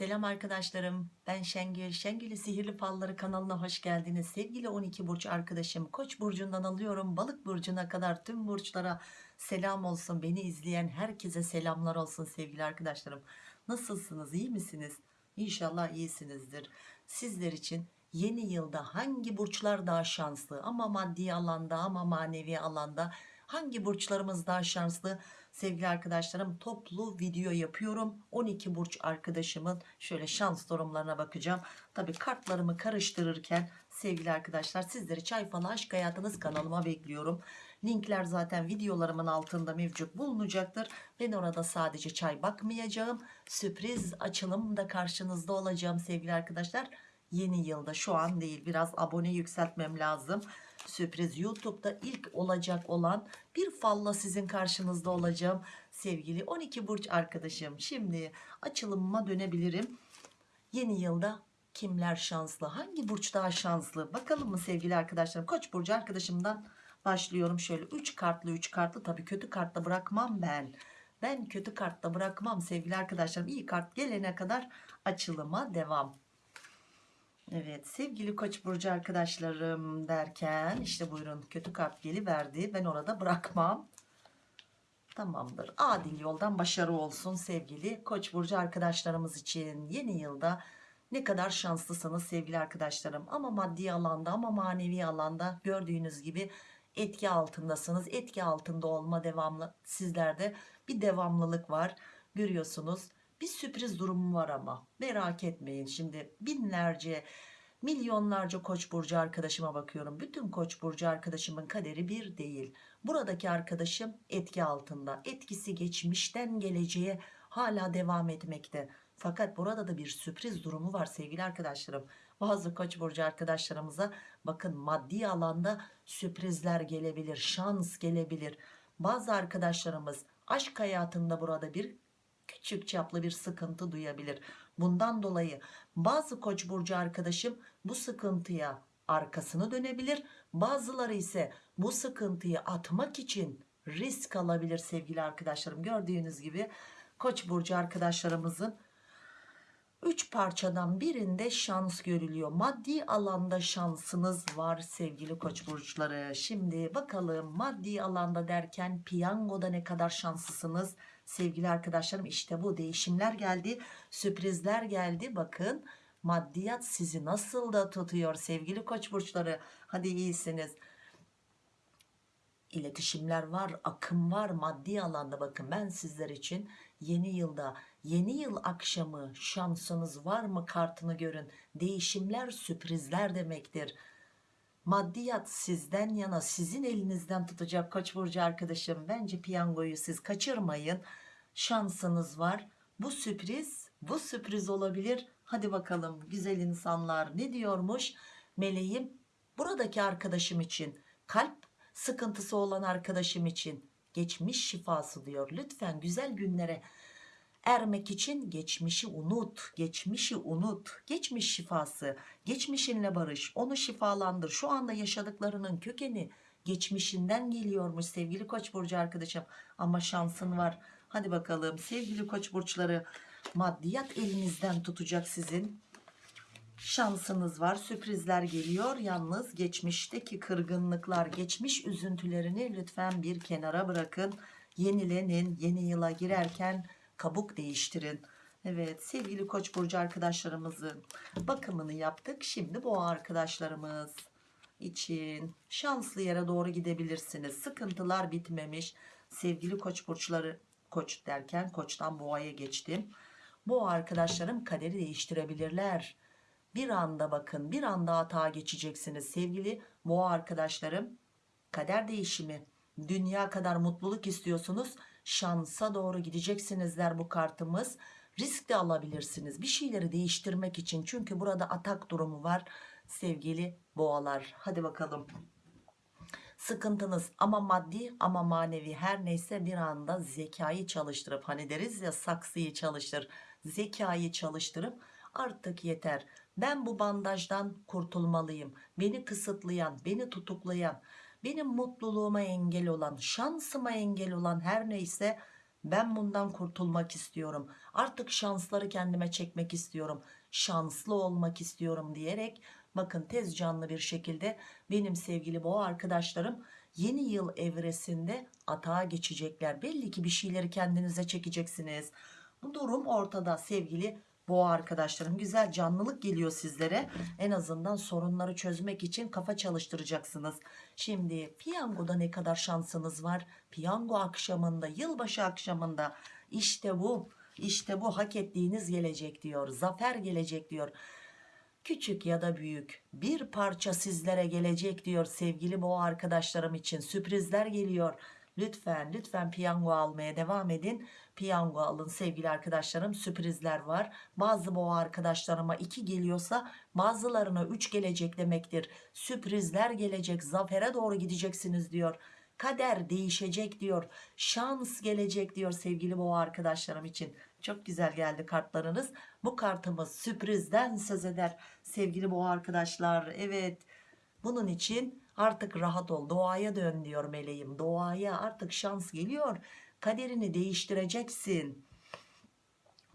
Selam arkadaşlarım. Ben Şengül. Şengül'ü Sihirli Falları kanalına hoş geldiniz. Sevgili 12 burç arkadaşım. Koç burcundan alıyorum. Balık burcuna kadar tüm burçlara selam olsun. Beni izleyen herkese selamlar olsun sevgili arkadaşlarım. Nasılsınız? İyi misiniz? İnşallah iyisinizdir. Sizler için yeni yılda hangi burçlar daha şanslı? Ama maddi alanda ama manevi alanda hangi burçlarımız daha şanslı? Sevgili arkadaşlarım toplu video yapıyorum. 12 burç arkadaşımın şöyle şans durumlarına bakacağım. Tabi kartlarımı karıştırırken sevgili arkadaşlar sizleri çay falı aşk hayatınız kanalıma bekliyorum. Linkler zaten videolarımın altında mevcut bulunacaktır. Ben orada sadece çay bakmayacağım. Sürpriz açılımda karşınızda olacağım sevgili arkadaşlar. Yeni yılda şu an değil biraz abone yükseltmem lazım sürpriz YouTube'da ilk olacak olan bir falla sizin karşınızda olacağım sevgili 12 burç arkadaşım. Şimdi açılımıma dönebilirim. Yeni yılda kimler şanslı hangi burç daha şanslı? Bakalım mı sevgili arkadaşlarım? Koç burcu arkadaşımdan başlıyorum. Şöyle 3 kartlı 3 kartlı. Tabii kötü kartta bırakmam ben. Ben kötü kartta bırakmam sevgili arkadaşlarım. İyi kart gelene kadar açılıma devam Evet sevgili koç burcu arkadaşlarım derken işte buyurun kötü kart geliverdi ben orada bırakmam. Tamamdır. Adil yoldan başarı olsun sevgili koç burcu arkadaşlarımız için. Yeni yılda ne kadar şanslısınız sevgili arkadaşlarım. Ama maddi alanda ama manevi alanda gördüğünüz gibi etki altındasınız. Etki altında olma devamlı sizlerde bir devamlılık var. Görüyorsunuz bir sürpriz durumu var ama. Merak etmeyin. Şimdi binlerce milyonlarca koç burcu arkadaşıma bakıyorum. Bütün koç burcu arkadaşımın kaderi bir değil. Buradaki arkadaşım etki altında. Etkisi geçmişten geleceğe hala devam etmekte. Fakat burada da bir sürpriz durumu var sevgili arkadaşlarım. Bazı koç burcu arkadaşlarımıza bakın maddi alanda sürprizler gelebilir şans gelebilir. Bazı arkadaşlarımız aşk hayatında burada bir küçük çaplı bir sıkıntı duyabilir. Bundan dolayı bazı koç burcu arkadaşım bu sıkıntıya arkasını dönebilir. Bazıları ise bu sıkıntıyı atmak için risk alabilir sevgili arkadaşlarım. Gördüğünüz gibi koç burcu arkadaşlarımızın 3 parçadan birinde şans görülüyor. Maddi alanda şansınız var sevgili koç burçları. Şimdi bakalım maddi alanda derken piyangoda ne kadar şanslısınız sevgili arkadaşlarım. İşte bu değişimler geldi, sürprizler geldi. Bakın maddiyat sizi nasıl da tutuyor sevgili koç burçları. Hadi iyisiniz. İletişimler var, akım var maddi alanda bakın ben sizler için yeni yılda yeni yıl akşamı şansınız var mı kartını görün değişimler sürprizler demektir maddiyat sizden yana sizin elinizden tutacak koç burcu arkadaşım bence piyangoyu siz kaçırmayın. Şansınız var. Bu sürpriz bu sürpriz olabilir. Hadi bakalım güzel insanlar ne diyormuş? Meleğim buradaki arkadaşım için kalp sıkıntısı olan arkadaşım için geçmiş şifası diyor. Lütfen güzel günlere ermek için geçmişi unut geçmişi unut. Geçmiş şifası geçmişinle barış onu şifalandır. Şu anda yaşadıklarının kökeni geçmişinden geliyormuş sevgili koç burcu arkadaşım. Ama şansın var. Hadi bakalım sevgili koç burçları maddiyat elinizden tutacak sizin. Şansınız var sürprizler geliyor. Yalnız geçmişteki kırgınlıklar geçmiş üzüntülerini lütfen bir kenara bırakın. Yenilenin yeni yıla girerken kabuk değiştirin. Evet sevgili koç burcu arkadaşlarımızın bakımını yaptık. Şimdi bu arkadaşlarımız için şanslı yere doğru gidebilirsiniz. Sıkıntılar bitmemiş. Sevgili koç burçları koç derken koçtan boğaya geçtim. Bu arkadaşlarım kaderi değiştirebilirler. Bir anda bakın bir anda hata geçeceksiniz. Sevgili boğa arkadaşlarım kader değişimi. Dünya kadar mutluluk istiyorsunuz şansa doğru gideceksinizler bu kartımız. Risk de alabilirsiniz bir şeyleri değiştirmek için. Çünkü burada atak durumu var sevgili boğalar. Hadi bakalım. Sıkıntınız ama maddi ama manevi her neyse bir anda zekayı çalıştırıp hani deriz ya saksıyı çalıştır zekayı çalıştırıp artık yeter. Ben bu bandajdan kurtulmalıyım. Beni kısıtlayan beni tutuklayan benim mutluluğuma engel olan şansıma engel olan her neyse Ben bundan kurtulmak istiyorum. Artık şansları kendime çekmek istiyorum. Şanslı olmak istiyorum diyerek bakın tez canlı bir şekilde benim sevgili boğa arkadaşlarım yeni yıl evresinde atağa geçecekler. Belli ki bir şeyleri kendinize çekeceksiniz. Bu durum ortada sevgili boğa arkadaşlarım. Güzel canlılık geliyor sizlere. En azından sorunları çözmek için kafa çalıştıracaksınız. Şimdi piyangoda ne kadar şansınız var? Piyango akşamında, yılbaşı akşamında işte bu, işte bu hak ettiğiniz gelecek diyor. Zafer gelecek diyor. Küçük ya da büyük bir parça sizlere gelecek diyor sevgili boğa arkadaşlarım için. Sürprizler geliyor. Lütfen lütfen piyango almaya devam edin. Piyango alın sevgili arkadaşlarım. Sürprizler var. Bazı boğa arkadaşlarıma 2 geliyorsa bazılarına 3 gelecek demektir. Sürprizler gelecek. Zafere doğru gideceksiniz diyor. Kader değişecek diyor. Şans gelecek diyor sevgili boğa arkadaşlarım için. Çok güzel geldi kartlarınız. Bu kartımız sürprizden söz eder sevgili boğa arkadaşlar. Evet. Bunun için artık rahat ol. Doğaya dön diyor meleğim. Doğaya artık şans geliyor. Kaderini değiştireceksin.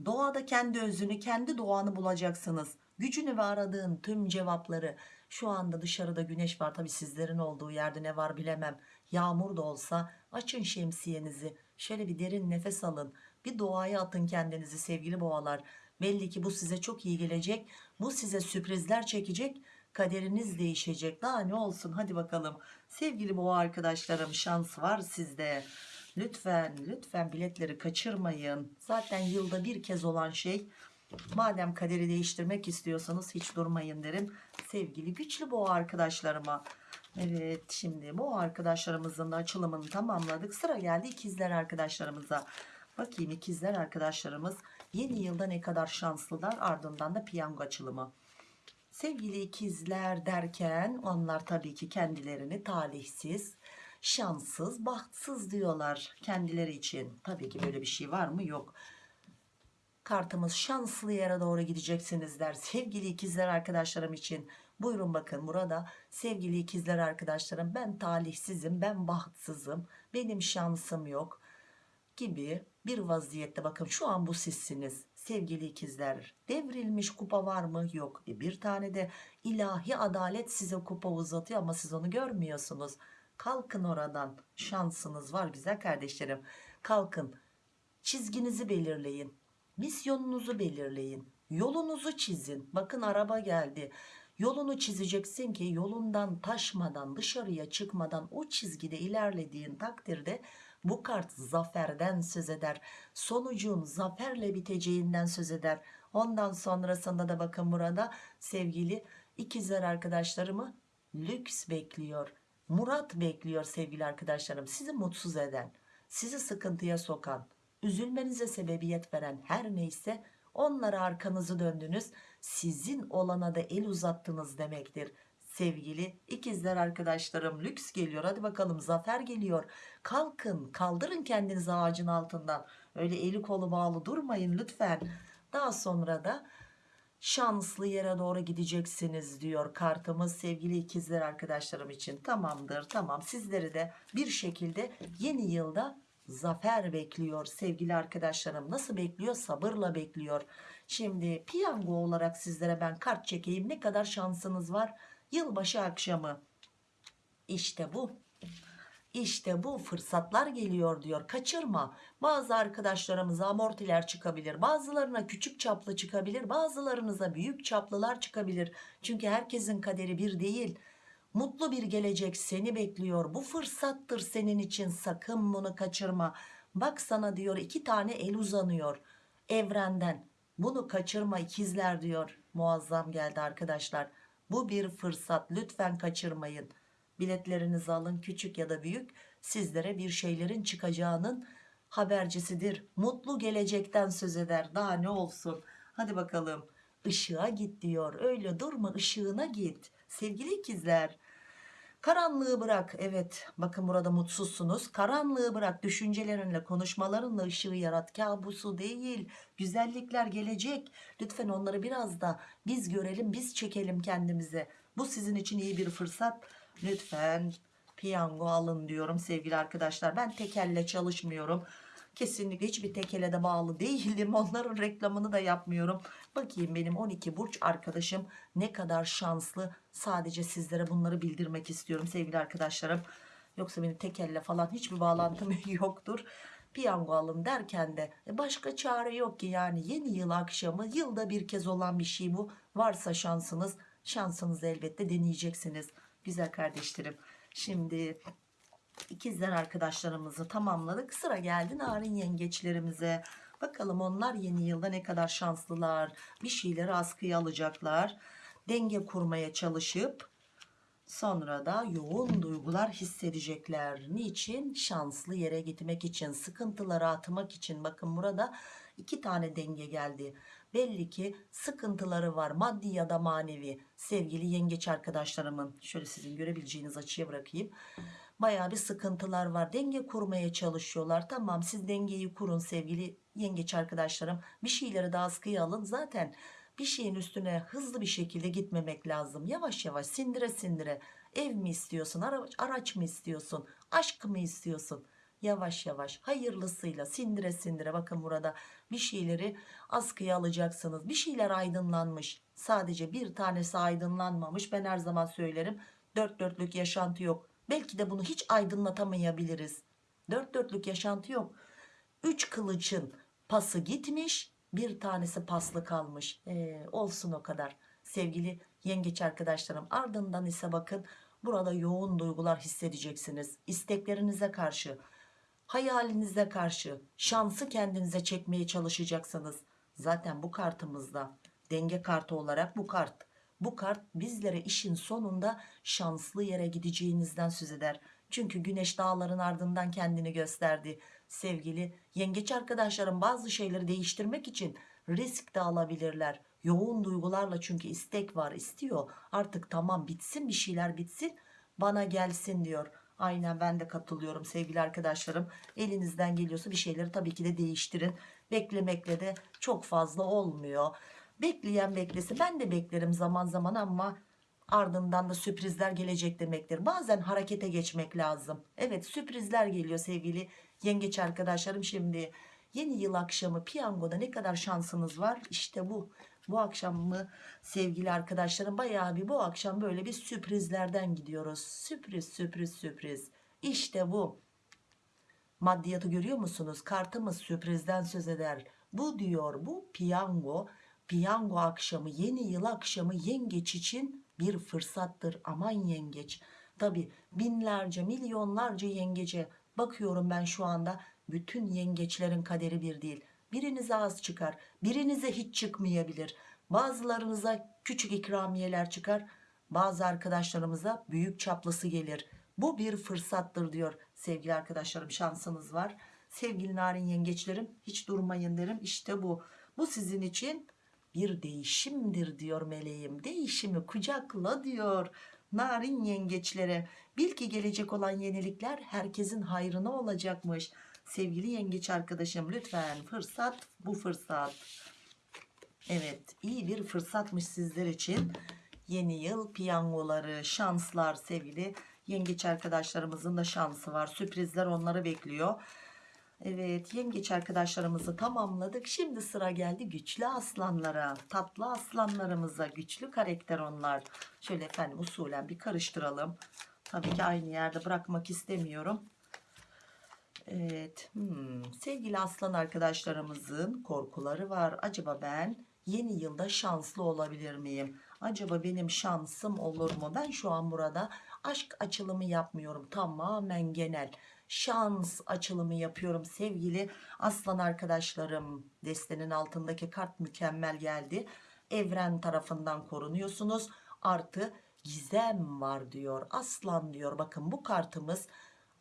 Doğada kendi özünü, kendi doğanı bulacaksınız. Gücünü ve aradığın tüm cevapları. Şu anda dışarıda güneş var. Tabi sizlerin olduğu yerde ne var bilemem. Yağmur da olsa açın şemsiyenizi. Şöyle bir derin nefes alın. Bir doğaya atın kendinizi sevgili boğalar. Belli ki bu size çok iyi gelecek. Bu size sürprizler çekecek. Kaderiniz değişecek. Daha ne olsun hadi bakalım. Sevgili boğa arkadaşlarım şans var sizde. Lütfen lütfen biletleri kaçırmayın. Zaten yılda bir kez olan şey. Madem kaderi değiştirmek istiyorsanız hiç durmayın derim. Sevgili güçlü boğa arkadaşlarıma. Evet şimdi boğa arkadaşlarımızın da açılımını tamamladık. Sıra geldi ikizler arkadaşlarımıza. Bakayım ikizler arkadaşlarımız yeni yılda ne kadar şanslılar ardından da piyango açılımı. Sevgili ikizler derken onlar tabii ki kendilerini talihsiz, şanssız, bahtsız diyorlar kendileri için. Tabii ki böyle bir şey var mı? Yok. Kartımız şanslı yere doğru gideceksiniz der. Sevgili ikizler arkadaşlarım için. Buyurun bakın burada sevgili ikizler arkadaşlarım ben talihsizim, ben bahtsızım, benim şansım yok gibi bir vaziyette bakın şu an bu sizsiniz sevgili ikizler devrilmiş kupa var mı yok E, bir tane de ilahi adalet size kupa uzatıyor ama siz onu görmüyorsunuz kalkın oradan. Şansınız var güzel kardeşlerim. Kalkın. Çizginizi belirleyin. Misyonunuzu belirleyin. Yolunuzu çizin. Bakın araba geldi. Yolunu çizeceksin ki yolundan taşmadan dışarıya çıkmadan o çizgide ilerlediğin takdirde bu kart zaferden söz eder. Sonucun zaferle biteceğinden söz eder. Ondan sonrasında da bakın burada sevgili ikizler arkadaşlarımı lüks bekliyor. Murat bekliyor sevgili arkadaşlarım. Sizi mutsuz eden, sizi sıkıntıya sokan, üzülmenize sebebiyet veren her neyse onlara arkanızı döndünüz. Sizin olana da el uzattınız demektir sevgili ikizler arkadaşlarım lüks geliyor hadi bakalım zafer geliyor kalkın kaldırın kendinizi ağacın altından öyle eli kolu bağlı durmayın lütfen daha sonra da şanslı yere doğru gideceksiniz diyor kartımız sevgili ikizler arkadaşlarım için. Tamamdır tamam. Sizleri de bir şekilde yeni yılda zafer bekliyor sevgili arkadaşlarım. Nasıl bekliyor? Sabırla bekliyor. Şimdi piyango olarak sizlere ben kart çekeyim. Ne kadar şansınız var? Yılbaşı akşamı. İşte bu. İşte bu fırsatlar geliyor diyor. Kaçırma. Bazı arkadaşlarımıza amortiler çıkabilir. Bazılarına küçük çaplı çıkabilir. Bazılarınıza büyük çaplılar çıkabilir. Çünkü herkesin kaderi bir değil. Mutlu bir gelecek seni bekliyor. Bu fırsattır senin için. Sakın bunu kaçırma. Bak sana diyor iki tane el uzanıyor evrenden. Bunu kaçırma ikizler diyor. Muazzam geldi arkadaşlar. Bu bir fırsat lütfen kaçırmayın. Biletlerinizi alın küçük ya da büyük sizlere bir şeylerin çıkacağının habercisidir. Mutlu gelecekten söz eder daha ne olsun. Hadi bakalım ışığa git diyor. Öyle durma ışığına git. Sevgili ikizler. Karanlığı bırak. Evet bakın burada mutsuzsunuz. Karanlığı bırak düşüncelerinle konuşmalarınla ışığı yarat. Kabusu değil güzellikler gelecek. Lütfen onları biraz da biz görelim biz çekelim kendimize. Bu sizin için iyi bir fırsat lütfen piyango alın diyorum sevgili arkadaşlar ben tekelle çalışmıyorum Kesinlikle hiçbir tekele de bağlı değilim. Onların reklamını da yapmıyorum. Bakayım benim 12 burç arkadaşım ne kadar şanslı. Sadece sizlere bunları bildirmek istiyorum sevgili arkadaşlarım. Yoksa benim tekelle falan hiçbir bağlantım yoktur. Piyango alın derken de e, başka çare yok ki yani yeni yıl akşamı yılda bir kez olan bir şey bu. Varsa şansınız şansınızı elbette deneyeceksiniz. Güzel kardeşlerim. Şimdi ikizler arkadaşlarımızı tamamladık. Sıra geldi narin yengeçlerimize. Bakalım onlar yeni yılda ne kadar şanslılar. Bir şeyleri askıya alacaklar. Denge kurmaya çalışıp sonra da yoğun duygular hissedecekler. Niçin? Şanslı yere gitmek için, sıkıntıları atmak için. Bakın burada iki tane denge geldi. Belli ki sıkıntıları var maddi ya da manevi. Sevgili yengeç arkadaşlarımın şöyle sizin görebileceğiniz açıya bırakayım. Baya bir sıkıntılar var. Denge kurmaya çalışıyorlar. Tamam siz dengeyi kurun sevgili yengeç arkadaşlarım. Bir şeyleri de askıya alın. Zaten bir şeyin üstüne hızlı bir şekilde gitmemek lazım. Yavaş yavaş sindire sindire. Ev mi istiyorsun? Araç mı istiyorsun? Aşk mı istiyorsun? Yavaş yavaş hayırlısıyla sindire sindire bakın burada bir şeyleri askıya alacaksınız. Bir şeyler aydınlanmış. Sadece bir tanesi aydınlanmamış. Ben her zaman söylerim. Dört dörtlük yaşantı yok. Belki de bunu hiç aydınlatamayabiliriz. Dört dörtlük yaşantı yok. Üç kılıçın pası gitmiş bir tanesi paslı kalmış. Ee, olsun o kadar. Sevgili yengeç arkadaşlarım ardından ise bakın burada yoğun duygular hissedeceksiniz. İsteklerinize karşı, hayalinize karşı şansı kendinize çekmeye çalışacaksınız. Zaten bu kartımızda denge kartı olarak bu kart. Bu kart bizlere işin sonunda şanslı yere gideceğinizden söz eder. Çünkü güneş dağların ardından kendini gösterdi. Sevgili yengeç arkadaşlarım bazı şeyleri değiştirmek için risk de alabilirler. Yoğun duygularla çünkü istek var istiyor. Artık tamam bitsin bir şeyler bitsin bana gelsin diyor. Aynen ben de katılıyorum sevgili arkadaşlarım. Elinizden geliyorsa bir şeyleri tabii ki de değiştirin. Beklemekle de çok fazla olmuyor. Bekleyen beklese ben de beklerim zaman zaman ama ardından da sürprizler gelecek demektir. Bazen harekete geçmek lazım. Evet sürprizler geliyor sevgili yengeç arkadaşlarım. Şimdi yeni yıl akşamı piyangoda ne kadar şansınız var? İşte bu. Bu akşam mı sevgili arkadaşlarım bayağı bir bu akşam böyle bir sürprizlerden gidiyoruz. Sürpriz sürpriz sürpriz. İşte bu. Maddiyatı görüyor musunuz? Kartımız sürprizden söz eder. Bu diyor bu piyango. Piyango akşamı yeni yıl akşamı yengeç için bir fırsattır. Aman yengeç. Tabi binlerce milyonlarca yengece bakıyorum ben şu anda bütün yengeçlerin kaderi bir değil. Birinize az çıkar birinize hiç çıkmayabilir. Bazılarınıza küçük ikramiyeler çıkar bazı arkadaşlarımıza büyük çaplısı gelir. Bu bir fırsattır diyor sevgili arkadaşlarım şansınız var. Sevgili narin yengeçlerim hiç durmayın derim işte bu. Bu sizin için bir değişimdir diyor meleğim. Değişimi kucakla diyor narin yengeçlere. Bil ki gelecek olan yenilikler herkesin hayrına olacakmış. Sevgili yengeç arkadaşım lütfen fırsat bu fırsat. Evet iyi bir fırsatmış sizler için. Yeni yıl piyangoları, şanslar sevgili yengeç arkadaşlarımızın da şansı var. Sürprizler onları bekliyor. Evet yengeç arkadaşlarımızı tamamladık. Şimdi sıra geldi güçlü aslanlara. Tatlı aslanlarımıza güçlü karakter onlar. Şöyle efendim usulen bir karıştıralım. Tabii ki aynı yerde bırakmak istemiyorum. Evet hmm. sevgili aslan arkadaşlarımızın korkuları var. Acaba ben yeni yılda şanslı olabilir miyim? Acaba benim şansım olur mu? Ben şu an burada aşk açılımı yapmıyorum. Tamamen genel şans açılımı yapıyorum sevgili aslan arkadaşlarım. Destenin altındaki kart mükemmel geldi. Evren tarafından korunuyorsunuz. Artı gizem var diyor. Aslan diyor. Bakın bu kartımız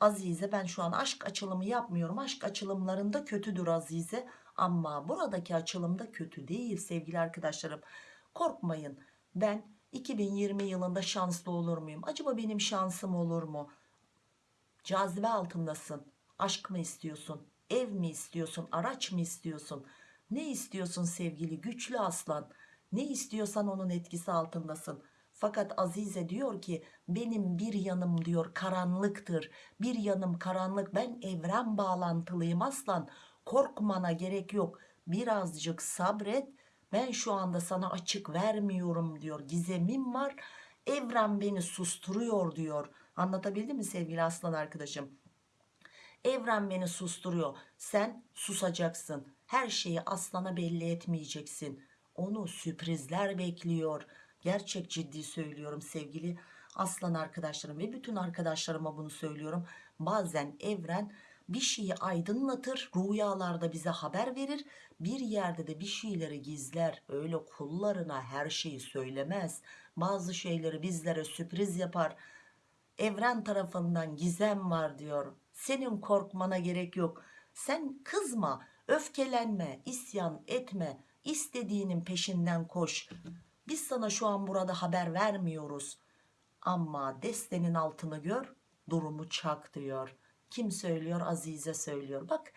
Azize ben şu an aşk açılımı yapmıyorum. Aşk açılımlarında kötüdür Azize. Ama buradaki açılımda kötü değil sevgili arkadaşlarım. Korkmayın. Ben 2020 yılında şanslı olur muyum? Acaba benim şansım olur mu? Cazibe altındasın. Aşk mı istiyorsun? Ev mi istiyorsun? Araç mı istiyorsun? Ne istiyorsun sevgili güçlü aslan? Ne istiyorsan onun etkisi altındasın. Fakat Azize diyor ki benim bir yanım diyor karanlıktır. Bir yanım karanlık ben evren bağlantılıyım aslan. Korkmana gerek yok. Birazcık sabret. Ben şu anda sana açık vermiyorum diyor. Gizemim var. Evren beni susturuyor diyor. Anlatabildim mi sevgili aslan arkadaşım? Evren beni susturuyor. Sen susacaksın. Her şeyi aslana belli etmeyeceksin. Onu sürprizler bekliyor. Gerçek ciddi söylüyorum sevgili aslan arkadaşlarım ve bütün arkadaşlarıma bunu söylüyorum. Bazen evren bir şeyi aydınlatır, rüyalarda bize haber verir. Bir yerde de bir şeyleri gizler. Öyle kullarına her şeyi söylemez. Bazı şeyleri bizlere sürpriz yapar. Evren tarafından gizem var diyor. Senin korkmana gerek yok. Sen kızma, öfkelenme, isyan etme. İstediğinin peşinden koş. Biz sana şu an burada haber vermiyoruz. Ama destenin altını gör, durumu çak diyor. Kim söylüyor? Azize söylüyor. Bak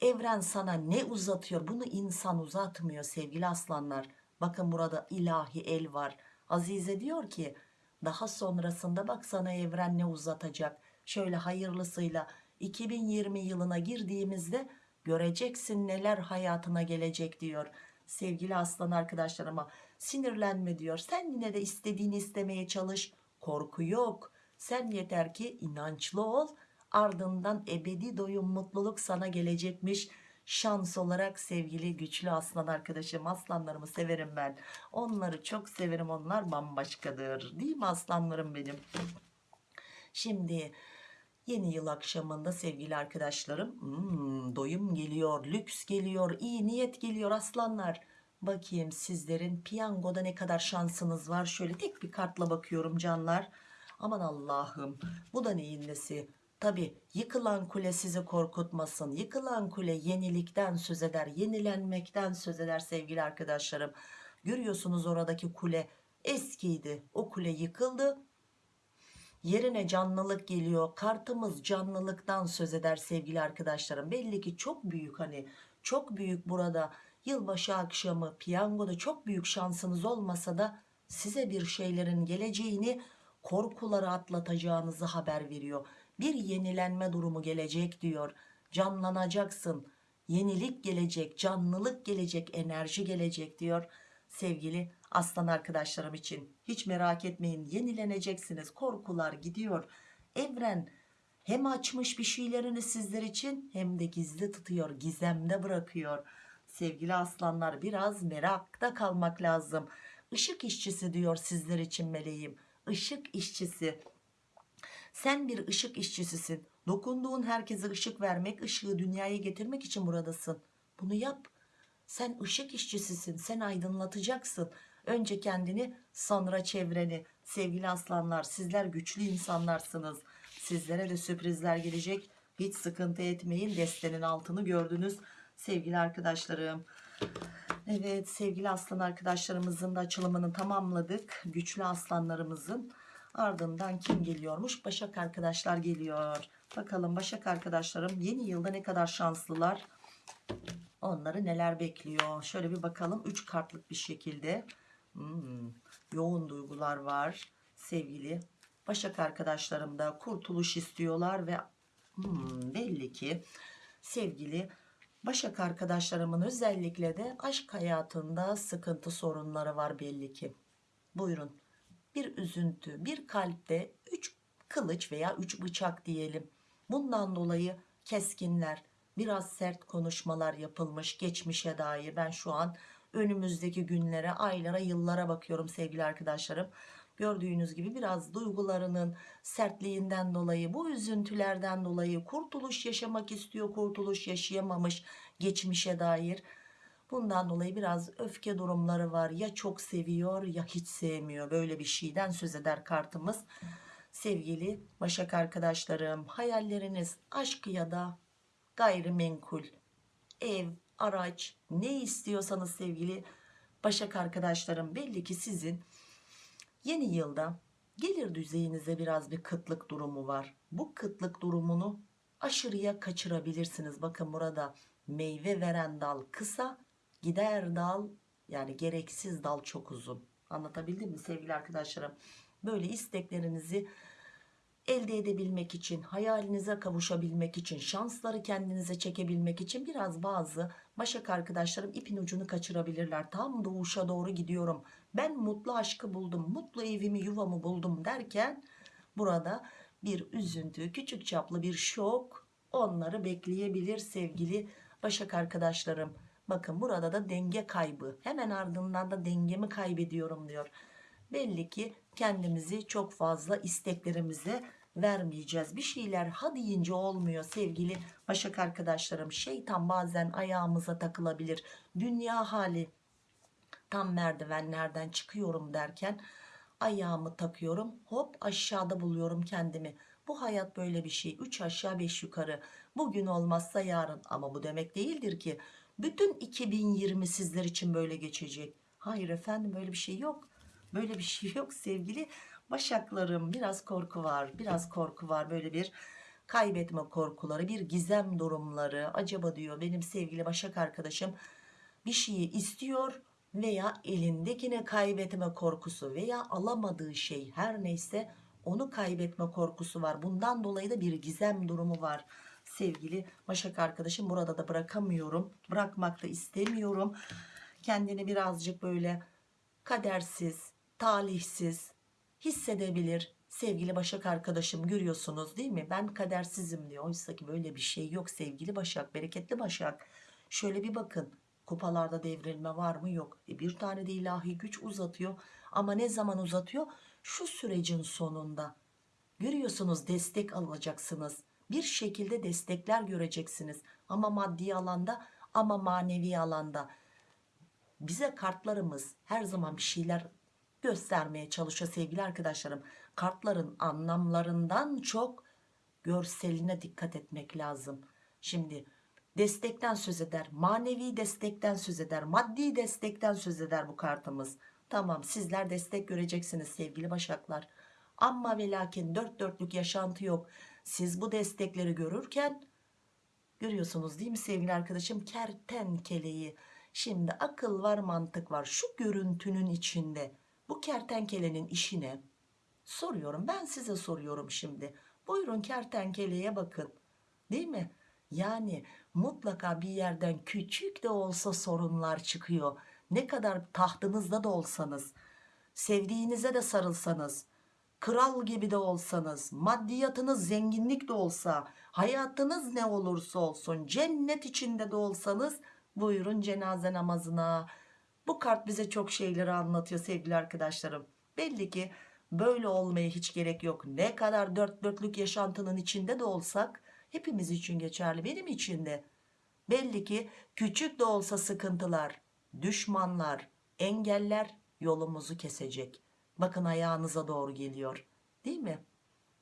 evren sana ne uzatıyor? Bunu insan uzatmıyor sevgili aslanlar. Bakın burada ilahi el var. Azize diyor ki daha sonrasında bak sana evren ne uzatacak. Şöyle hayırlısıyla 2020 yılına girdiğimizde göreceksin neler hayatına gelecek diyor. Sevgili aslan arkadaşlarıma sinirlenme diyor. Sen yine de istediğini istemeye çalış. Korku yok. Sen yeter ki inançlı ol. Ardından ebedi doyum mutluluk sana gelecekmiş. Şans olarak sevgili güçlü aslan arkadaşım aslanlarımı severim ben. Onları çok severim onlar bambaşkadır. Değil mi aslanlarım benim? Şimdi yeni yıl akşamında sevgili arkadaşlarım hmm, doyum geliyor, lüks geliyor, iyi niyet geliyor aslanlar. Bakayım sizlerin piyangoda ne kadar şansınız var. Şöyle tek bir kartla bakıyorum canlar. Aman Allah'ım bu da neyin nesi? Tabi yıkılan kule sizi korkutmasın. Yıkılan kule yenilikten söz eder, yenilenmekten söz eder sevgili arkadaşlarım. Görüyorsunuz oradaki kule eskiydi. O kule yıkıldı yerine canlılık geliyor kartımız canlılıktan söz eder sevgili arkadaşlarım belli ki çok büyük hani çok büyük burada yılbaşı akşamı piyangoda çok büyük şansınız olmasa da size bir şeylerin geleceğini korkuları atlatacağınızı haber veriyor. Bir yenilenme durumu gelecek diyor. Canlanacaksın. Yenilik gelecek canlılık gelecek enerji gelecek diyor. Sevgili aslan arkadaşlarım için hiç merak etmeyin yenileneceksiniz. Korkular gidiyor. Evren hem açmış bir şeylerini sizler için hem de gizli tutuyor gizemde bırakıyor sevgili aslanlar biraz merakta kalmak lazım. Işık işçisi diyor sizler için meleğim. Işık işçisi. Sen bir ışık işçisisin. Dokunduğun herkese ışık vermek ışığı dünyaya getirmek için buradasın. Bunu yap. Sen ışık işçisisin. Sen aydınlatacaksın. Önce kendini sonra çevreni. Sevgili aslanlar sizler güçlü insanlarsınız. Sizlere de sürprizler gelecek. Hiç sıkıntı etmeyin. Destenin altını gördünüz sevgili arkadaşlarım. Evet sevgili aslan arkadaşlarımızın da açılımını tamamladık. Güçlü aslanlarımızın. Ardından kim geliyormuş? Başak arkadaşlar geliyor. Bakalım başak arkadaşlarım yeni yılda ne kadar şanslılar? Onları neler bekliyor? Şöyle bir bakalım 3 kartlık bir şekilde. Hmm, yoğun duygular var sevgili Başak arkadaşlarım da. Kurtuluş istiyorlar ve hmm, belli ki sevgili Başak arkadaşlarımın özellikle de aşk hayatında sıkıntı sorunları var belli ki. Buyurun bir üzüntü bir kalpte 3 kılıç veya 3 bıçak diyelim. Bundan dolayı keskinler biraz sert konuşmalar yapılmış geçmişe dair ben şu an önümüzdeki günlere, aylara, yıllara bakıyorum sevgili arkadaşlarım. Gördüğünüz gibi biraz duygularının sertliğinden dolayı, bu üzüntülerden dolayı kurtuluş yaşamak istiyor, kurtuluş yaşayamamış geçmişe dair. Bundan dolayı biraz öfke durumları var. Ya çok seviyor ya hiç sevmiyor. Böyle bir şeyden söz eder kartımız. Sevgili Başak arkadaşlarım, hayalleriniz aşk ya da gayrimenkul, ev, araç ne istiyorsanız sevgili Başak arkadaşlarım belli ki sizin yeni yılda gelir düzeyinize biraz bir kıtlık durumu var. Bu kıtlık durumunu aşırıya kaçırabilirsiniz. Bakın burada meyve veren dal kısa gider dal yani gereksiz dal çok uzun. Anlatabildim mi sevgili arkadaşlarım? Böyle isteklerinizi elde edebilmek için, hayalinize kavuşabilmek için, şansları kendinize çekebilmek için biraz bazı Başak arkadaşlarım ipin ucunu kaçırabilirler. Tam doğuşa doğru gidiyorum. Ben mutlu aşkı buldum, mutlu evimi, yuvamı buldum derken burada bir üzüntü, küçük çaplı bir şok onları bekleyebilir sevgili Başak arkadaşlarım. Bakın burada da denge kaybı. Hemen ardından da dengemi kaybediyorum diyor. Belli ki kendimizi çok fazla isteklerimize vermeyeceğiz. Bir şeyler ha deyince olmuyor sevgili Başak arkadaşlarım. Şeytan bazen ayağımıza takılabilir. Dünya hali tam merdivenlerden çıkıyorum derken ayağımı takıyorum. Hop aşağıda buluyorum kendimi. Bu hayat böyle bir şey. 3 aşağı 5 yukarı. Bugün olmazsa yarın ama bu demek değildir ki bütün 2020 sizler için böyle geçecek. Hayır efendim böyle bir şey yok. Böyle bir şey yok sevgili Başaklarım. Biraz korku var. Biraz korku var. Böyle bir kaybetme korkuları, bir gizem durumları. Acaba diyor benim sevgili Başak arkadaşım bir şeyi istiyor veya elindekine kaybetme korkusu veya alamadığı şey her neyse onu kaybetme korkusu var. Bundan dolayı da bir gizem durumu var. Sevgili Başak arkadaşım burada da bırakamıyorum. Bırakmak da istemiyorum. Kendini birazcık böyle kadersiz, talihsiz hissedebilir. Sevgili Başak arkadaşım görüyorsunuz değil mi? Ben kadersizim diyor. Oysa ki böyle bir şey yok sevgili Başak, bereketli Başak. Şöyle bir bakın. Kupalarda devrilme var mı? Yok. E bir tane de ilahi güç uzatıyor. Ama ne zaman uzatıyor? Şu sürecin sonunda. Görüyorsunuz destek alacaksınız. Bir şekilde destekler göreceksiniz. Ama maddi alanda ama manevi alanda. Bize kartlarımız her zaman bir şeyler göstermeye çalışıyor sevgili arkadaşlarım. Kartların anlamlarından çok görseline dikkat etmek lazım. Şimdi destekten söz eder, manevi destekten söz eder, maddi destekten söz eder bu kartımız. Tamam sizler destek göreceksiniz sevgili başaklar. Ama ve lakin dört dörtlük yaşantı yok. Siz bu destekleri görürken görüyorsunuz değil mi sevgili arkadaşım kertenkeleyi. Şimdi akıl var mantık var şu görüntünün içinde bu kertenkelenin işine soruyorum ben size soruyorum şimdi. Buyurun kertenkeleye bakın değil mi? Yani mutlaka bir yerden küçük de olsa sorunlar çıkıyor. Ne kadar tahtınızda da olsanız, sevdiğinize de sarılsanız, kral gibi de olsanız, maddiyatınız zenginlik de olsa, hayatınız ne olursa olsun, cennet içinde de olsanız buyurun cenaze namazına. Bu kart bize çok şeyleri anlatıyor sevgili arkadaşlarım. Belli ki böyle olmaya hiç gerek yok. Ne kadar dört dörtlük yaşantının içinde de olsak hepimiz için geçerli benim için de. Belli ki küçük de olsa sıkıntılar, düşmanlar, engeller yolumuzu kesecek. Bakın ayağınıza doğru geliyor değil mi?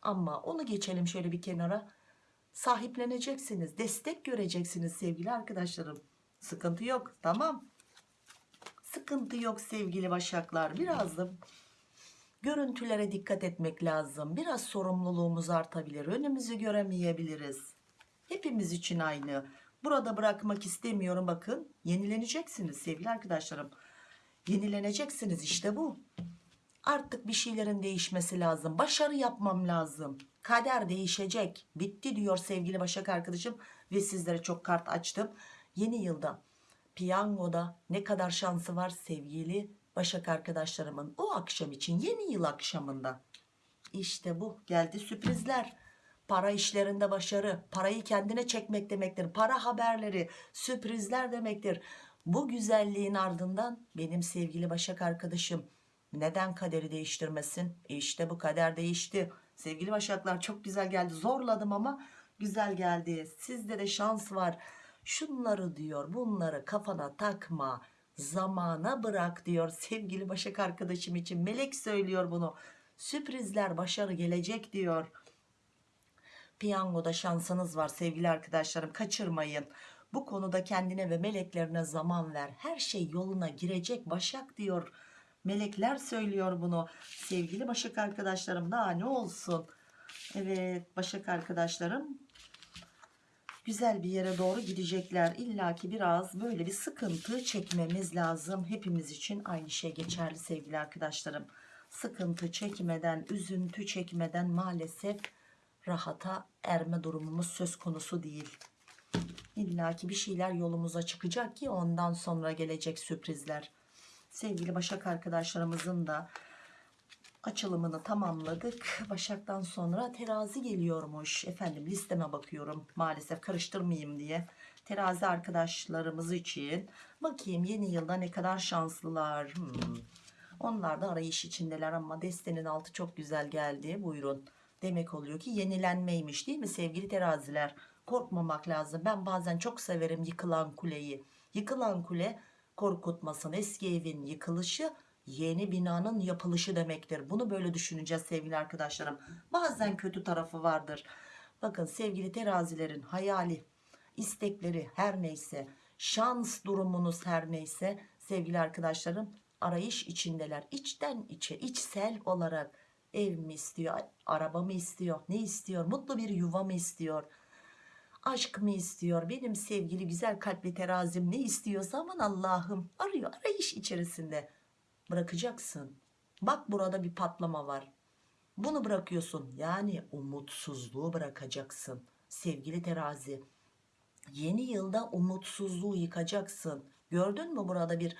Ama onu geçelim şöyle bir kenara. Sahipleneceksiniz, destek göreceksiniz sevgili arkadaşlarım. Sıkıntı yok tamam. Sıkıntı yok sevgili başaklar. Biraz da görüntülere dikkat etmek lazım. Biraz sorumluluğumuz artabilir. Önümüzü göremeyebiliriz. Hepimiz için aynı. Burada bırakmak istemiyorum bakın. Yenileneceksiniz sevgili arkadaşlarım. Yenileneceksiniz işte bu. Artık bir şeylerin değişmesi lazım. Başarı yapmam lazım. Kader değişecek. Bitti diyor sevgili Başak arkadaşım. Ve sizlere çok kart açtım. Yeni yılda piyangoda ne kadar şansı var sevgili Başak arkadaşlarımın o akşam için yeni yıl akşamında. İşte bu geldi sürprizler. Para işlerinde başarı, parayı kendine çekmek demektir. Para haberleri, sürprizler demektir. Bu güzelliğin ardından benim sevgili Başak arkadaşım neden kaderi değiştirmesin? İşte bu kader değişti. Sevgili Başaklar çok güzel geldi. Zorladım ama güzel geldi. Sizde de şans var. Şunları diyor bunları kafana takma. Zamana bırak diyor sevgili Başak arkadaşım için. Melek söylüyor bunu. Sürprizler başarı gelecek diyor. Piyangoda şansınız var sevgili arkadaşlarım kaçırmayın. Bu konuda kendine ve meleklerine zaman ver. Her şey yoluna girecek Başak diyor. Melekler söylüyor bunu. Sevgili Başak arkadaşlarım daha ne olsun. Evet Başak arkadaşlarım. Güzel bir yere doğru gidecekler. İlla ki biraz böyle bir sıkıntı çekmemiz lazım. Hepimiz için aynı şey geçerli sevgili arkadaşlarım. Sıkıntı çekmeden, üzüntü çekmeden maalesef rahata erme durumumuz söz konusu değil. İlla ki bir şeyler yolumuza çıkacak ki ondan sonra gelecek sürprizler. Sevgili Başak arkadaşlarımızın da açılımını tamamladık. Başak'tan sonra terazi geliyormuş. Efendim listeme bakıyorum. Maalesef karıştırmayayım diye. Terazi arkadaşlarımız için bakayım yeni yılda ne kadar şanslılar. Hmm. Onlar da arayış içindeler ama destenin altı çok güzel geldi. Buyurun. Demek oluyor ki yenilenmeymiş değil mi sevgili teraziler? Korkmamak lazım. Ben bazen çok severim yıkılan kuleyi. Yıkılan kule korkutmasın. Eski evin yıkılışı yeni binanın yapılışı demektir. Bunu böyle düşüneceğiz sevgili arkadaşlarım. Bazen kötü tarafı vardır. Bakın sevgili terazilerin hayali, istekleri her neyse, şans durumunuz her neyse sevgili arkadaşlarım arayış içindeler. İçten içe, içsel olarak ev mi istiyor, araba mı istiyor, ne istiyor, mutlu bir yuva mı istiyor, aşk mı istiyor, benim sevgili güzel kalpli terazim ne istiyorsa aman Allah'ım arıyor, arayış içerisinde bırakacaksın. Bak burada bir patlama var. Bunu bırakıyorsun. Yani umutsuzluğu bırakacaksın. Sevgili terazi. Yeni yılda umutsuzluğu yıkacaksın. Gördün mü burada bir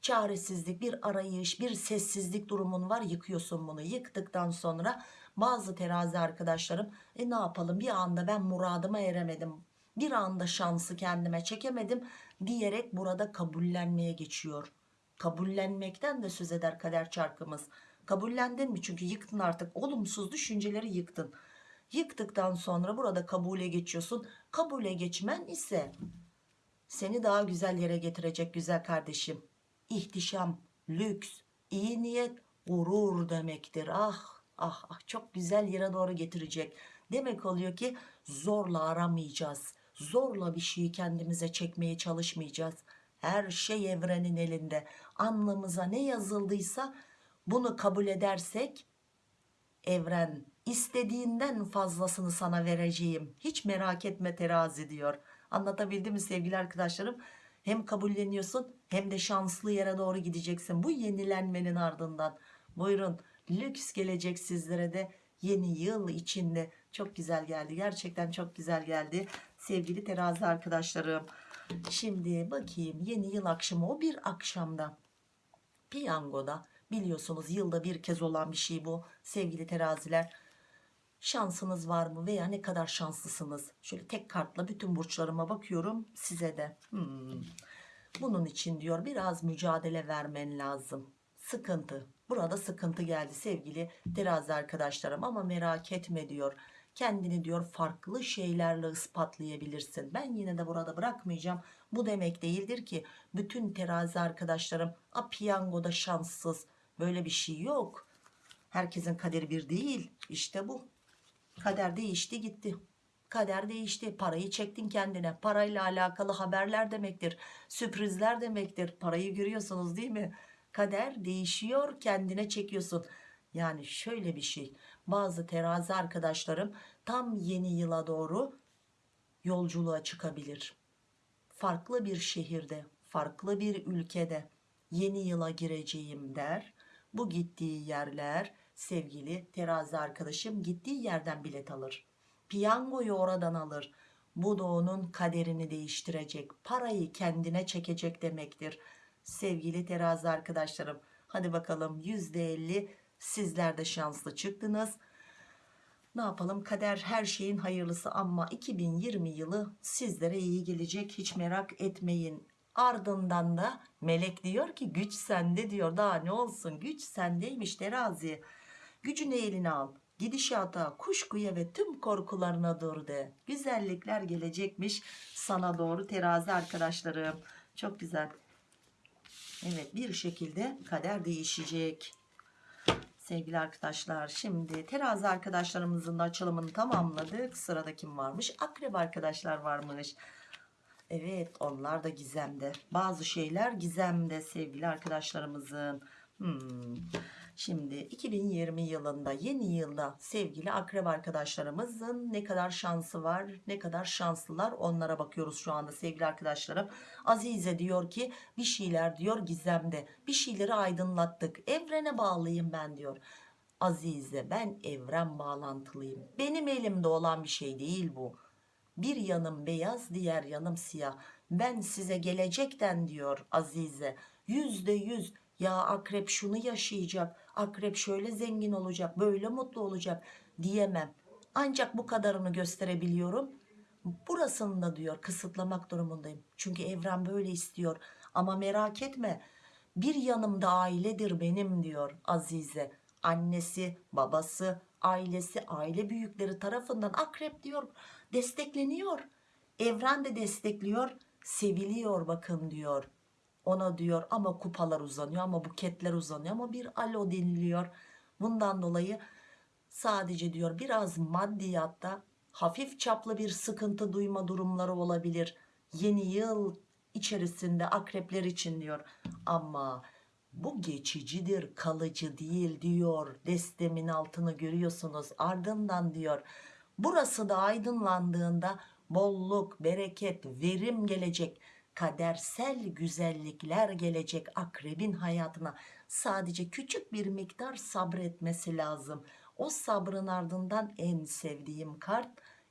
çaresizlik, bir arayış, bir sessizlik durumun var. Yıkıyorsun bunu. Yıktıktan sonra bazı terazi arkadaşlarım e ne yapalım bir anda ben muradıma eremedim. Bir anda şansı kendime çekemedim diyerek burada kabullenmeye geçiyor kabullenmekten de söz eder kader çarkımız. Kabullendin mi? Çünkü yıktın artık. Olumsuz düşünceleri yıktın. Yıktıktan sonra burada kabule geçiyorsun. Kabule geçmen ise seni daha güzel yere getirecek güzel kardeşim. İhtişam, lüks, iyi niyet, gurur demektir. Ah ah ah çok güzel yere doğru getirecek. Demek oluyor ki zorla aramayacağız. Zorla bir şeyi kendimize çekmeye çalışmayacağız. Her şey evrenin elinde. Anlamıza ne yazıldıysa bunu kabul edersek evren istediğinden fazlasını sana vereceğim. Hiç merak etme terazi diyor. Anlatabildim mi sevgili arkadaşlarım? Hem kabulleniyorsun hem de şanslı yere doğru gideceksin. Bu yenilenmenin ardından. Buyurun lüks gelecek sizlere de yeni yıl içinde. Çok güzel geldi. Gerçekten çok güzel geldi. Sevgili terazi arkadaşlarım. Şimdi bakayım yeni yıl akşamı o bir akşamda piyangoda biliyorsunuz yılda bir kez olan bir şey bu sevgili teraziler. Şansınız var mı veya ne kadar şanslısınız? Şöyle tek kartla bütün burçlarıma bakıyorum size de. Hmm. Bunun için diyor biraz mücadele vermen lazım. Sıkıntı. Burada sıkıntı geldi sevgili terazi arkadaşlarım ama merak etme diyor kendini diyor farklı şeylerle ispatlayabilirsin. Ben yine de burada bırakmayacağım. Bu demek değildir ki bütün terazi arkadaşlarım a piyangoda şanssız böyle bir şey yok. Herkesin kaderi bir değil. İşte bu. Kader değişti gitti. Kader değişti. Parayı çektin kendine. Parayla alakalı haberler demektir. Sürprizler demektir. Parayı görüyorsunuz değil mi? Kader değişiyor kendine çekiyorsun. Yani şöyle bir şey bazı terazi arkadaşlarım tam yeni yıla doğru yolculuğa çıkabilir. Farklı bir şehirde, farklı bir ülkede yeni yıla gireceğim der. Bu gittiği yerler sevgili terazi arkadaşım gittiği yerden bilet alır. Piyangoyu oradan alır. Bu da onun kaderini değiştirecek. Parayı kendine çekecek demektir. Sevgili terazi arkadaşlarım hadi bakalım %50 Sizler de şanslı çıktınız. Ne yapalım kader her şeyin hayırlısı ama 2020 yılı sizlere iyi gelecek hiç merak etmeyin. Ardından da melek diyor ki güç sende diyor daha ne olsun güç sendeymiş terazi. Gücünü eline al gidişata kuşkuya ve tüm korkularına dur de. Güzellikler gelecekmiş sana doğru terazi arkadaşlarım. Çok güzel. Evet bir şekilde kader değişecek sevgili arkadaşlar. Şimdi terazi arkadaşlarımızın da açılımını tamamladık. Sırada kim varmış? Akrep arkadaşlar varmış. Evet onlar da gizemde. Bazı şeyler gizemde sevgili arkadaşlarımızın. Hmm. Şimdi 2020 yılında yeni yılda sevgili akrep arkadaşlarımızın ne kadar şansı var ne kadar şanslılar onlara bakıyoruz şu anda sevgili arkadaşlarım. Azize diyor ki bir şeyler diyor gizemde bir şeyleri aydınlattık evrene bağlıyım ben diyor. Azize ben evren bağlantılıyım benim elimde olan bir şey değil bu. Bir yanım beyaz diğer yanım siyah. Ben size gelecekten diyor Azize. Yüzde yüz ya akrep şunu yaşayacak. Akrep şöyle zengin olacak. Böyle mutlu olacak diyemem. Ancak bu kadarını gösterebiliyorum. Burasını da diyor kısıtlamak durumundayım. Çünkü evren böyle istiyor. Ama merak etme bir yanımda ailedir benim diyor Azize. Annesi, babası, ailesi, aile büyükleri tarafından akrep diyor destekleniyor. Evren de destekliyor, seviliyor bakın diyor. Ona diyor ama kupalar uzanıyor ama buketler uzanıyor ama bir alo deniliyor. Bundan dolayı sadece diyor biraz maddiyatta hafif çaplı bir sıkıntı duyma durumları olabilir. Yeni yıl içerisinde akrepler için diyor. Ama bu geçicidir kalıcı değil diyor. Destemin altını görüyorsunuz ardından diyor. Burası da aydınlandığında bolluk, bereket, verim gelecek. Kadersel güzellikler gelecek akrebin hayatına. Sadece küçük bir miktar sabretmesi lazım. O sabrın ardından en sevdiğim kart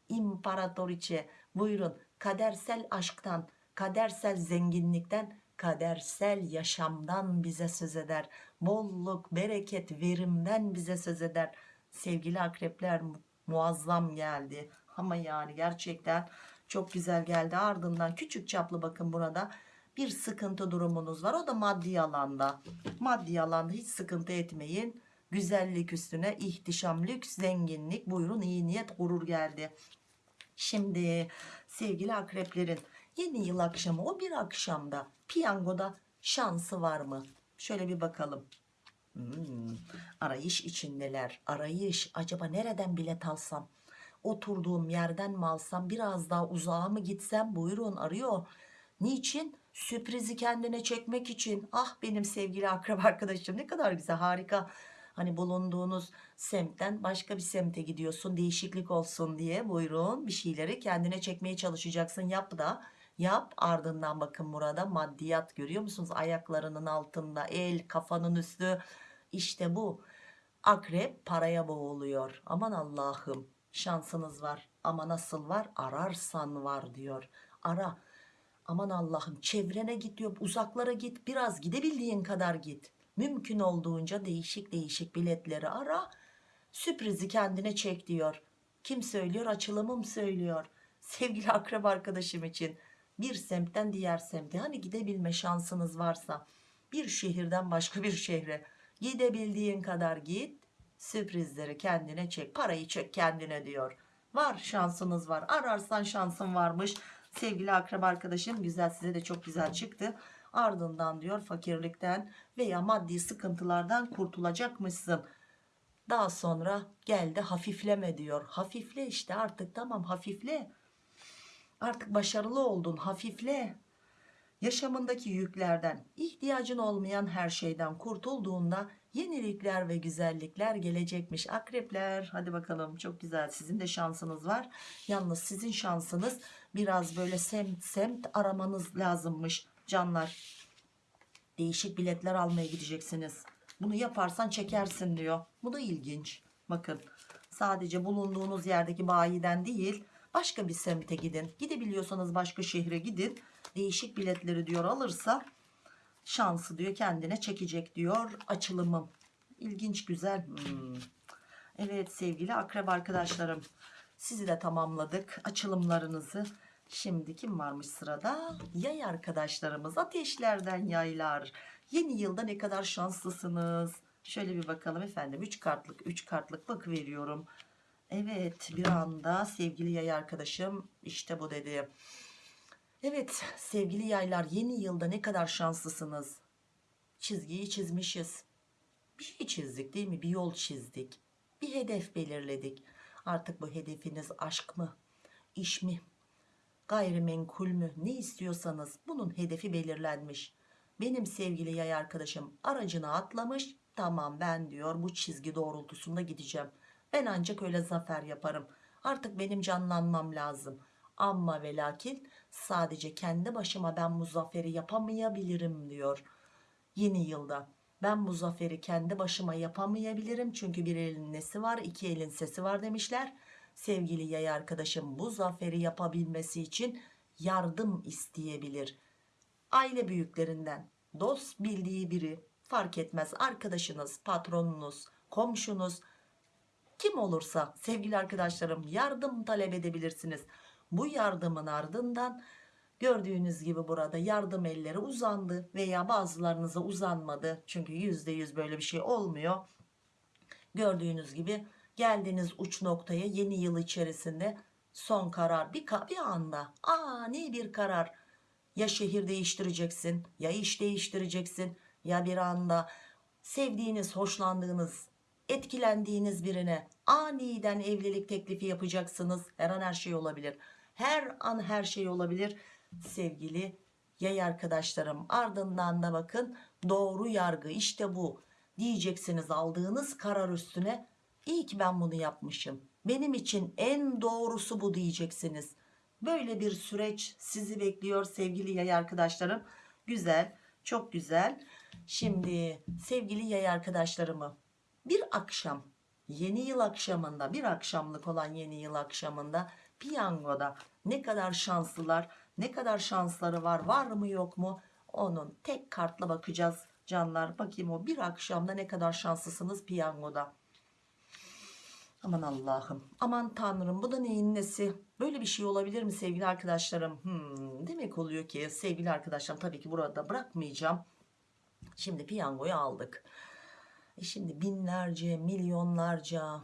İmparatoriçe. Buyurun kadersel aşktan, kadersel zenginlikten, kadersel yaşamdan bize söz eder. Bolluk, bereket, verimden bize söz eder. Sevgili akrepler muazzam geldi. Ama yani gerçekten çok güzel geldi. Ardından küçük çaplı bakın burada bir sıkıntı durumunuz var. O da maddi alanda. Maddi alanda hiç sıkıntı etmeyin. Güzellik üstüne ihtişam, lüks, zenginlik. Buyurun iyi niyet, gurur geldi. Şimdi sevgili akreplerin yeni yıl akşamı o bir akşamda piyangoda şansı var mı? Şöyle bir bakalım. Hmm, arayış içindeler. Arayış. Acaba nereden bilet alsam? Oturduğum yerden mi alsam? Biraz daha uzağa mı gitsem? Buyurun arıyor. Niçin? Sürprizi kendine çekmek için. Ah benim sevgili akrab arkadaşım ne kadar güzel harika. Hani bulunduğunuz semtten başka bir semte gidiyorsun değişiklik olsun diye buyurun bir şeyleri kendine çekmeye çalışacaksın yap da yap ardından bakın burada maddiyat görüyor musunuz ayaklarının altında el kafanın üstü işte bu akrep paraya boğuluyor aman Allah'ım şansınız var ama nasıl var? Ararsan var diyor. Ara. Aman Allah'ım çevrene git diyor uzaklara git biraz gidebildiğin kadar git. Mümkün olduğunca değişik değişik biletleri ara. Sürprizi kendine çek diyor. Kim söylüyor? Açılımım söylüyor. Sevgili akrep arkadaşım için. Bir semtten diğer semte. Hani gidebilme şansınız varsa. Bir şehirden başka bir şehre. Gidebildiğin kadar git sürprizleri kendine çek parayı çek kendine diyor. Var şansınız var. Ararsan şansın varmış. Sevgili akrep arkadaşım güzel size de çok güzel çıktı. Ardından diyor fakirlikten veya maddi sıkıntılardan kurtulacakmışsın. Daha sonra geldi hafifleme diyor. Hafifle işte artık tamam hafifle. Artık başarılı oldun hafifle. Yaşamındaki yüklerden ihtiyacın olmayan her şeyden kurtulduğunda yenilikler ve güzellikler gelecekmiş akrepler. Hadi bakalım çok güzel. Sizin de şansınız var. Yalnız sizin şansınız biraz böyle semt semt aramanız lazımmış canlar. Değişik biletler almaya gideceksiniz. Bunu yaparsan çekersin diyor. Bu da ilginç. Bakın sadece bulunduğunuz yerdeki bayiden değil başka bir semte gidin. Gidebiliyorsanız başka şehre gidin. Değişik biletleri diyor alırsa şansı diyor kendine çekecek diyor açılımım. İlginç güzel. Hmm. evet sevgili akrep arkadaşlarım sizi de tamamladık açılımlarınızı. Şimdi kim varmış sırada? Yay arkadaşlarımız ateşlerden yaylar. Yeni yılda ne kadar şanslısınız? Şöyle bir bakalım efendim 3 kartlık 3 kartlık bak veriyorum. Evet bir anda sevgili yay arkadaşım işte bu dedi Evet sevgili yaylar yeni yılda ne kadar şanslısınız. Çizgiyi çizmişiz. Bir şey çizdik değil mi? Bir yol çizdik. Bir hedef belirledik. Artık bu hedefiniz aşk mı? İş mi? Gayrimenkul mü? Ne istiyorsanız bunun hedefi belirlenmiş. Benim sevgili yay arkadaşım aracına atlamış tamam ben diyor bu çizgi doğrultusunda gideceğim ben ancak öyle zafer yaparım artık benim canlanmam lazım ama ve lakin sadece kendi başıma ben bu zaferi yapamayabilirim diyor yeni yılda. Ben bu zaferi kendi başıma yapamayabilirim çünkü bir elin nesi var iki elin sesi var demişler. Sevgili yay arkadaşım bu zaferi yapabilmesi için yardım isteyebilir. Aile büyüklerinden dost bildiği biri fark etmez arkadaşınız patronunuz komşunuz kim olursa sevgili arkadaşlarım yardım talep edebilirsiniz bu yardımın ardından gördüğünüz gibi burada yardım elleri uzandı veya bazılarınıza uzanmadı. Çünkü yüzde yüz böyle bir şey olmuyor. Gördüğünüz gibi geldiğiniz uç noktaya yeni yıl içerisinde son karar. Bir, bir anda ani bir karar. Ya şehir değiştireceksin ya iş değiştireceksin ya bir anda sevdiğiniz hoşlandığınız etkilendiğiniz birine aniden evlilik teklifi yapacaksınız. Her an her şey olabilir her an her şey olabilir. Sevgili yay arkadaşlarım ardından da bakın doğru yargı işte bu diyeceksiniz aldığınız karar üstüne. İyi ki ben bunu yapmışım. Benim için en doğrusu bu diyeceksiniz. Böyle bir süreç sizi bekliyor sevgili yay arkadaşlarım. Güzel çok güzel. Şimdi sevgili yay arkadaşlarımı bir akşam yeni yıl akşamında bir akşamlık olan yeni yıl akşamında piyangoda ne kadar şanslılar ne kadar şansları var var mı yok mu? Onun tek kartla bakacağız canlar. Bakayım o bir akşamda ne kadar şanslısınız piyangoda. Aman Allah'ım aman Tanrım bu da neyin nesi? Böyle bir şey olabilir mi sevgili arkadaşlarım? Hmm, demek oluyor ki sevgili arkadaşlarım tabii ki burada bırakmayacağım. Şimdi piyangoyu aldık. E şimdi binlerce milyonlarca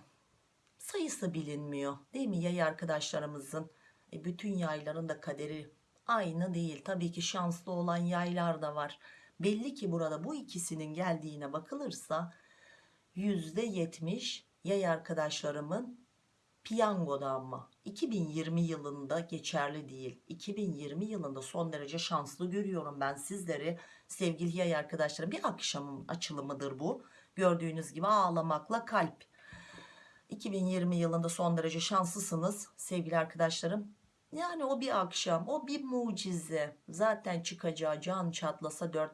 sayısı bilinmiyor değil mi? Yay arkadaşlarımızın e bütün yayların da kaderi aynı değil. Tabii ki şanslı olan yaylar da var. Belli ki burada bu ikisinin geldiğine bakılırsa yüzde yetmiş yay arkadaşlarımın piyangoda ama 2020 yılında geçerli değil. 2020 yılında son derece şanslı görüyorum ben sizleri sevgili yay arkadaşlarım. Bir akşamın açılımıdır bu. Gördüğünüz gibi ağlamakla kalp 2020 yılında son derece şanslısınız sevgili arkadaşlarım. Yani o bir akşam o bir mucize. Zaten çıkacağı can çatlasa 4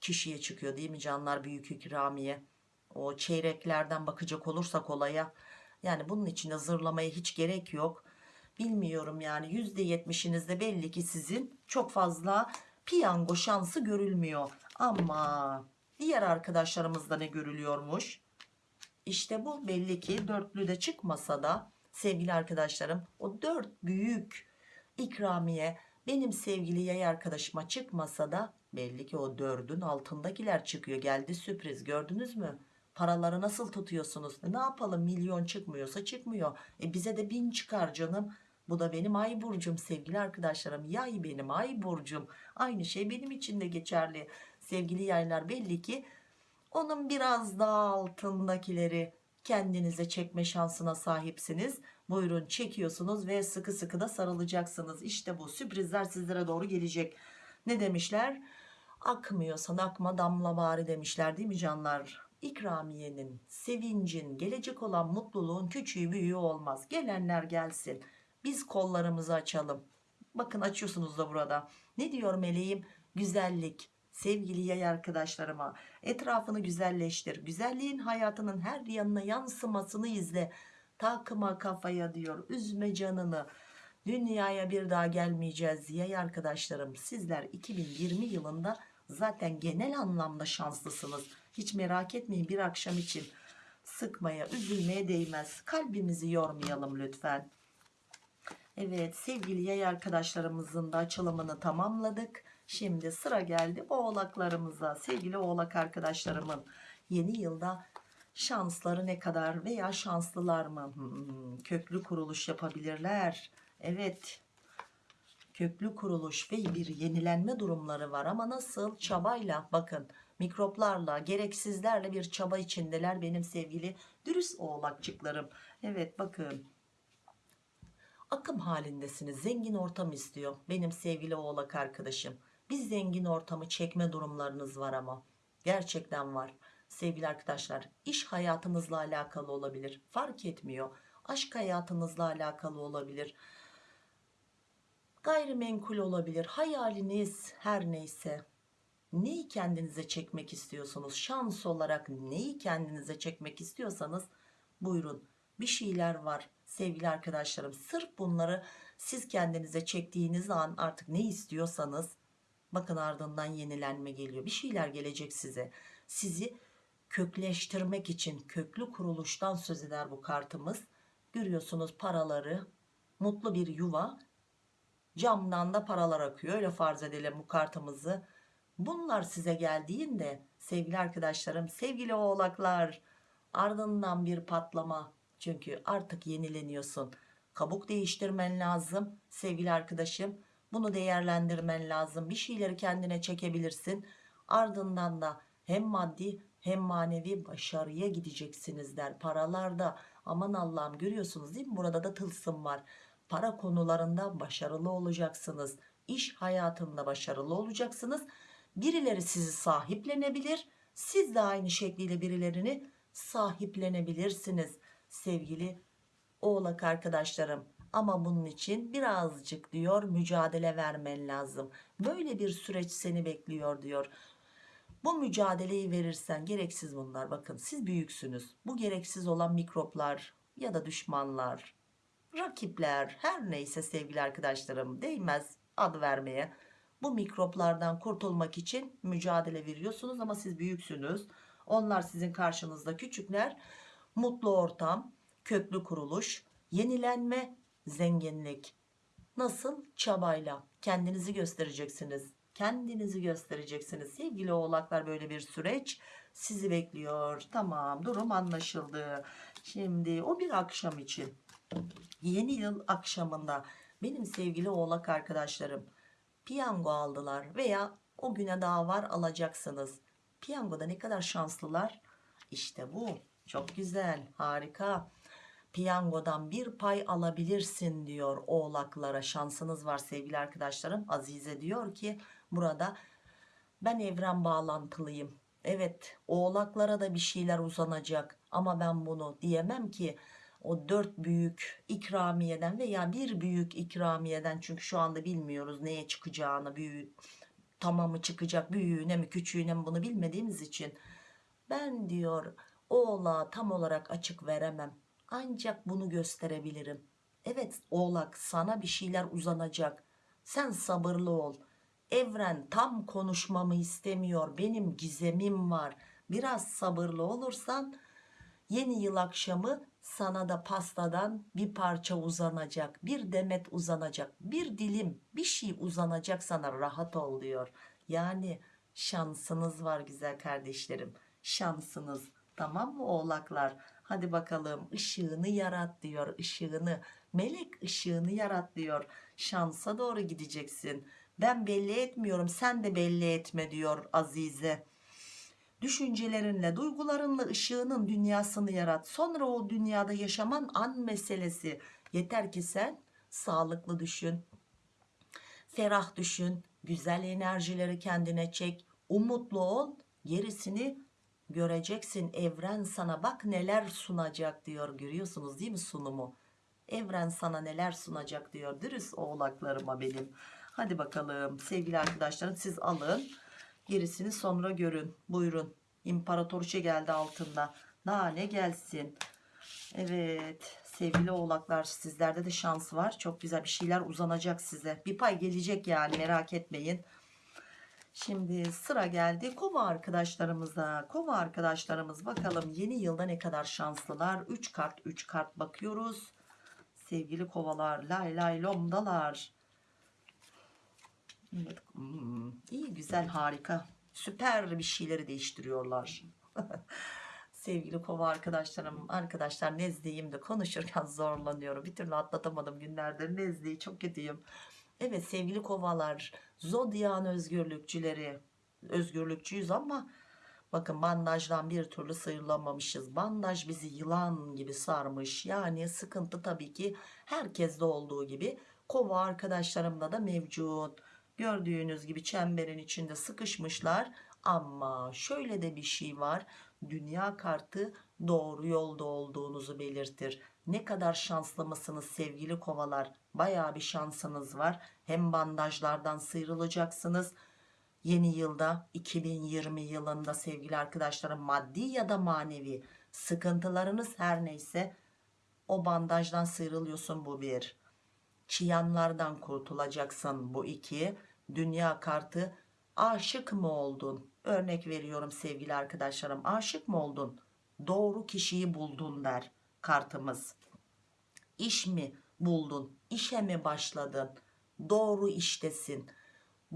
kişiye çıkıyor değil mi canlar büyük ikramiye? O çeyreklerden bakacak olursak olaya yani bunun için de zırlamaya hiç gerek yok. Bilmiyorum yani %70'inizde belli ki sizin çok fazla piyango şansı görülmüyor. Ama diğer arkadaşlarımızda ne görülüyormuş işte bu belli ki dörtlü de çıkmasa da sevgili arkadaşlarım o dört büyük ikramiye benim sevgili yay arkadaşıma çıkmasa da belli ki o dördün altındakiler çıkıyor. Geldi sürpriz gördünüz mü? Paraları nasıl tutuyorsunuz? Ne yapalım? Milyon çıkmıyorsa çıkmıyor. E bize de bin çıkar canım. Bu da benim ay burcum sevgili arkadaşlarım. Yay benim ay burcum. Aynı şey benim için de geçerli. Sevgili yaylar belli ki onun biraz daha altındakileri kendinize çekme şansına sahipsiniz. Buyurun çekiyorsunuz ve sıkı sıkı da sarılacaksınız. İşte bu sürprizler sizlere doğru gelecek. Ne demişler? Akmıyorsan akma damla bari demişler değil mi canlar? İkramiyenin sevincin gelecek olan mutluluğun küçüğü büyüğü olmaz. Gelenler gelsin. Biz kollarımızı açalım. Bakın açıyorsunuz da burada. Ne diyor meleğim? Güzellik sevgili yay arkadaşlarıma. Etrafını güzelleştir. Güzelliğin hayatının her yanına yansımasını izle. Takma kafaya diyor. Üzme canını. Dünyaya bir daha gelmeyeceğiz yay arkadaşlarım. Sizler 2020 yılında zaten genel anlamda şanslısınız. Hiç merak etmeyin bir akşam için. Sıkmaya üzülmeye değmez. Kalbimizi yormayalım lütfen. Evet sevgili yay arkadaşlarımızın da açılımını tamamladık. Şimdi sıra geldi oğlaklarımıza. Sevgili oğlak arkadaşlarımın yeni yılda şansları ne kadar veya şanslılar mı? Hmm, köklü kuruluş yapabilirler. Evet köklü kuruluş ve bir yenilenme durumları var ama nasıl çabayla bakın mikroplarla gereksizlerle bir çaba içindeler benim sevgili dürüst oğlakçıklarım. Evet bakın akım halindesiniz zengin ortam istiyor benim sevgili oğlak arkadaşım bir zengin ortamı çekme durumlarınız var ama. Gerçekten var. Sevgili arkadaşlar iş hayatınızla alakalı olabilir. Fark etmiyor. Aşk hayatınızla alakalı olabilir. Gayrimenkul olabilir. Hayaliniz her neyse. Neyi kendinize çekmek istiyorsunuz? Şans olarak neyi kendinize çekmek istiyorsanız buyurun. Bir şeyler var sevgili arkadaşlarım. Sırf bunları siz kendinize çektiğiniz an artık ne istiyorsanız bakın ardından yenilenme geliyor. Bir şeyler gelecek size. Sizi kökleştirmek için köklü kuruluştan söz eder bu kartımız. Görüyorsunuz paraları mutlu bir yuva. Camdan da paralar akıyor. Öyle farz edelim bu kartımızı. Bunlar size geldiğinde sevgili arkadaşlarım sevgili oğlaklar ardından bir patlama. Çünkü artık yenileniyorsun. Kabuk değiştirmen lazım sevgili arkadaşım bunu değerlendirmen lazım. Bir şeyleri kendine çekebilirsin. Ardından da hem maddi hem manevi başarıya gideceksiniz der paralarda. Aman Allah'ım görüyorsunuz değil mi? Burada da tılsım var. Para konularında başarılı olacaksınız. İş hayatında başarılı olacaksınız. Birileri sizi sahiplenebilir. Siz de aynı şekliyle birilerini sahiplenebilirsiniz. Sevgili oğlak arkadaşlarım ama bunun için birazcık diyor mücadele vermen lazım. Böyle bir süreç seni bekliyor diyor. Bu mücadeleyi verirsen gereksiz bunlar. Bakın siz büyüksünüz. Bu gereksiz olan mikroplar ya da düşmanlar rakipler her neyse sevgili arkadaşlarım değmez ad vermeye. Bu mikroplardan kurtulmak için mücadele veriyorsunuz ama siz büyüksünüz. Onlar sizin karşınızda küçükler. Mutlu ortam köklü kuruluş yenilenme zenginlik. Nasıl? Çabayla. Kendinizi göstereceksiniz. Kendinizi göstereceksiniz. Sevgili oğlaklar böyle bir süreç sizi bekliyor. Tamam durum anlaşıldı. Şimdi o bir akşam için yeni yıl akşamında benim sevgili oğlak arkadaşlarım piyango aldılar veya o güne daha var alacaksınız. Piyangoda ne kadar şanslılar? İşte bu. Çok güzel harika piyangodan bir pay alabilirsin diyor oğlaklara. Şansınız var sevgili arkadaşlarım. Azize diyor ki burada ben evren bağlantılıyım. Evet oğlaklara da bir şeyler uzanacak ama ben bunu diyemem ki o dört büyük ikramiyeden veya bir büyük ikramiyeden çünkü şu anda bilmiyoruz neye çıkacağını büyük tamamı çıkacak büyüğüne mi küçüğüne mi bunu bilmediğimiz için. Ben diyor oğlağa tam olarak açık veremem ancak bunu gösterebilirim. Evet oğlak sana bir şeyler uzanacak. Sen sabırlı ol. Evren tam konuşmamı istemiyor. Benim gizemim var. Biraz sabırlı olursan yeni yıl akşamı sana da pastadan bir parça uzanacak. Bir demet uzanacak. Bir dilim bir şey uzanacak sana. Rahat ol diyor. Yani şansınız var güzel kardeşlerim. Şansınız. Tamam mı oğlaklar hadi bakalım ışığını yarat diyor ışığını. Melek ışığını yarat diyor. Şansa doğru gideceksin. Ben belli etmiyorum sen de belli etme diyor Azize. Düşüncelerinle duygularınla ışığının dünyasını yarat. Sonra o dünyada yaşaman an meselesi. Yeter ki sen sağlıklı düşün. Ferah düşün. Güzel enerjileri kendine çek. Umutlu ol. Gerisini göreceksin evren sana bak neler sunacak diyor. Görüyorsunuz değil mi sunumu? Evren sana neler sunacak diyor. Dürüst oğlaklarıma benim. Hadi bakalım sevgili arkadaşlarım siz alın. Gerisini sonra görün. Buyurun. İmparatoriçe geldi altında. Daha ne gelsin. Evet sevgili oğlaklar sizlerde de şans var. Çok güzel bir şeyler uzanacak size. Bir pay gelecek yani merak etmeyin Şimdi sıra geldi kova arkadaşlarımıza. Kova arkadaşlarımız bakalım yeni yılda ne kadar şanslılar. 3 kart 3 kart bakıyoruz. Sevgili kovalar lay lay lomdalar. Evet, hmm, iyi güzel harika. Süper bir şeyleri değiştiriyorlar. Sevgili kova arkadaşlarım arkadaşlar nezleyim de konuşurken zorlanıyorum. Bir türlü atlatamadım günlerdir nezleyi çok kötüyüm. Evet sevgili kovalar zodyan özgürlükçüleri özgürlükçüyüz ama bakın bandajdan bir türlü sıyrılamamışız. Bandaj bizi yılan gibi sarmış. Yani sıkıntı tabii ki herkeste olduğu gibi. Kova arkadaşlarımda da mevcut. Gördüğünüz gibi çemberin içinde sıkışmışlar. Ama şöyle de bir şey var. Dünya kartı doğru yolda olduğunuzu belirtir. Ne kadar şanslı mısınız sevgili kovalar baya bir şansınız var. Hem bandajlardan sıyrılacaksınız. Yeni yılda 2020 yılında sevgili arkadaşlarım maddi ya da manevi sıkıntılarınız her neyse o bandajdan sıyrılıyorsun bu bir. Çıyanlardan kurtulacaksın bu iki. Dünya kartı aşık mı oldun? Örnek veriyorum sevgili arkadaşlarım aşık mı oldun? Doğru kişiyi buldun der kartımız. İş mi buldun işe mi başladın? Doğru iştesin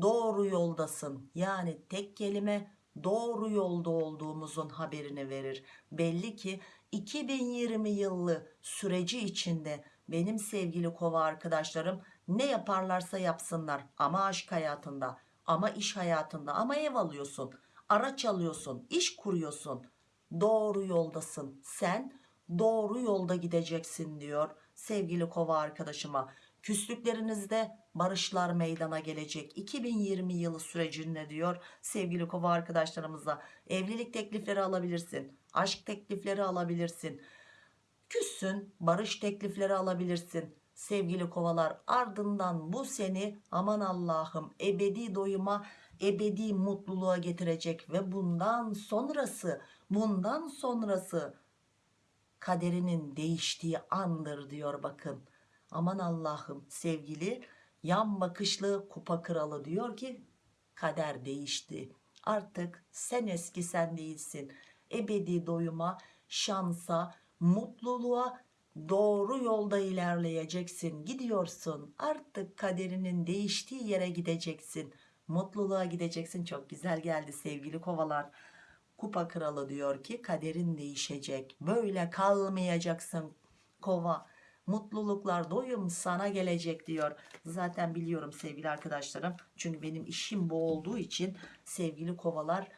doğru yoldasın. Yani tek kelime doğru yolda olduğumuzun haberini verir. Belli ki 2020 yılı süreci içinde benim sevgili kova arkadaşlarım ne yaparlarsa yapsınlar. Ama aşk hayatında ama iş hayatında ama ev alıyorsun araç alıyorsun iş kuruyorsun. Doğru yoldasın. Sen doğru yolda gideceksin diyor sevgili kova arkadaşıma küslüklerinizde barışlar meydana gelecek. 2020 yılı sürecinde diyor sevgili kova arkadaşlarımıza. Evlilik teklifleri alabilirsin aşk teklifleri alabilirsin. Küssün barış teklifleri alabilirsin sevgili kovalar. Ardından bu seni aman Allah'ım ebedi doyuma ebedi mutluluğa getirecek ve bundan sonrası bundan sonrası kaderinin değiştiği andır diyor bakın. Aman Allah'ım sevgili yan bakışlı kupa kralı diyor ki kader değişti. Artık sen eski sen değilsin. Ebedi doyuma şansa mutluluğa doğru yolda ilerleyeceksin. Gidiyorsun. Artık kaderinin değiştiği yere gideceksin. Mutluluğa gideceksin. Çok güzel geldi sevgili kovalar kupa kralı diyor ki kaderin değişecek. Böyle kalmayacaksın kova. Mutluluklar doyum sana gelecek diyor. Zaten biliyorum sevgili arkadaşlarım. Çünkü benim işim bu olduğu için sevgili kovalar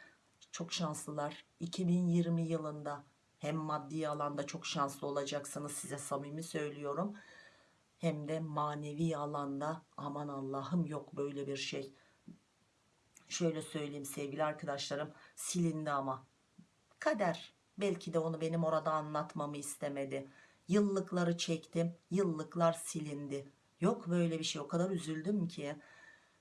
çok şanslılar. 2020 yılında hem maddi alanda çok şanslı olacaksınız size samimi söylüyorum. Hem de manevi alanda aman Allah'ım yok böyle bir şey şöyle söyleyeyim sevgili arkadaşlarım silindi ama. Kader belki de onu benim orada anlatmamı istemedi. Yıllıkları çektim yıllıklar silindi. Yok böyle bir şey o kadar üzüldüm ki.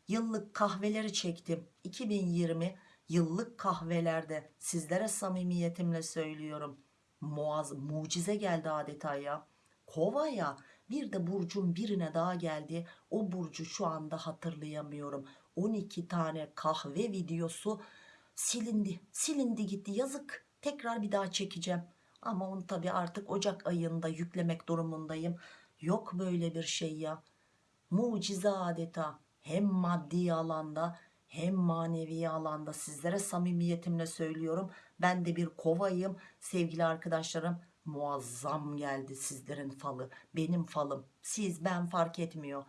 Yıllık kahveleri çektim. 2020 yıllık kahvelerde sizlere samimiyetimle söylüyorum. Muaz mucize geldi adeta ya. Kova ya. Bir de burcun birine daha geldi. O burcu şu anda hatırlayamıyorum 12 tane kahve videosu silindi. Silindi gitti. Yazık. Tekrar bir daha çekeceğim. Ama onu tabi artık Ocak ayında yüklemek durumundayım. Yok böyle bir şey ya. Mucize adeta. Hem maddi alanda hem manevi alanda. Sizlere samimiyetimle söylüyorum. Ben de bir kovayım. Sevgili arkadaşlarım muazzam geldi sizlerin falı. Benim falım. Siz ben fark etmiyor.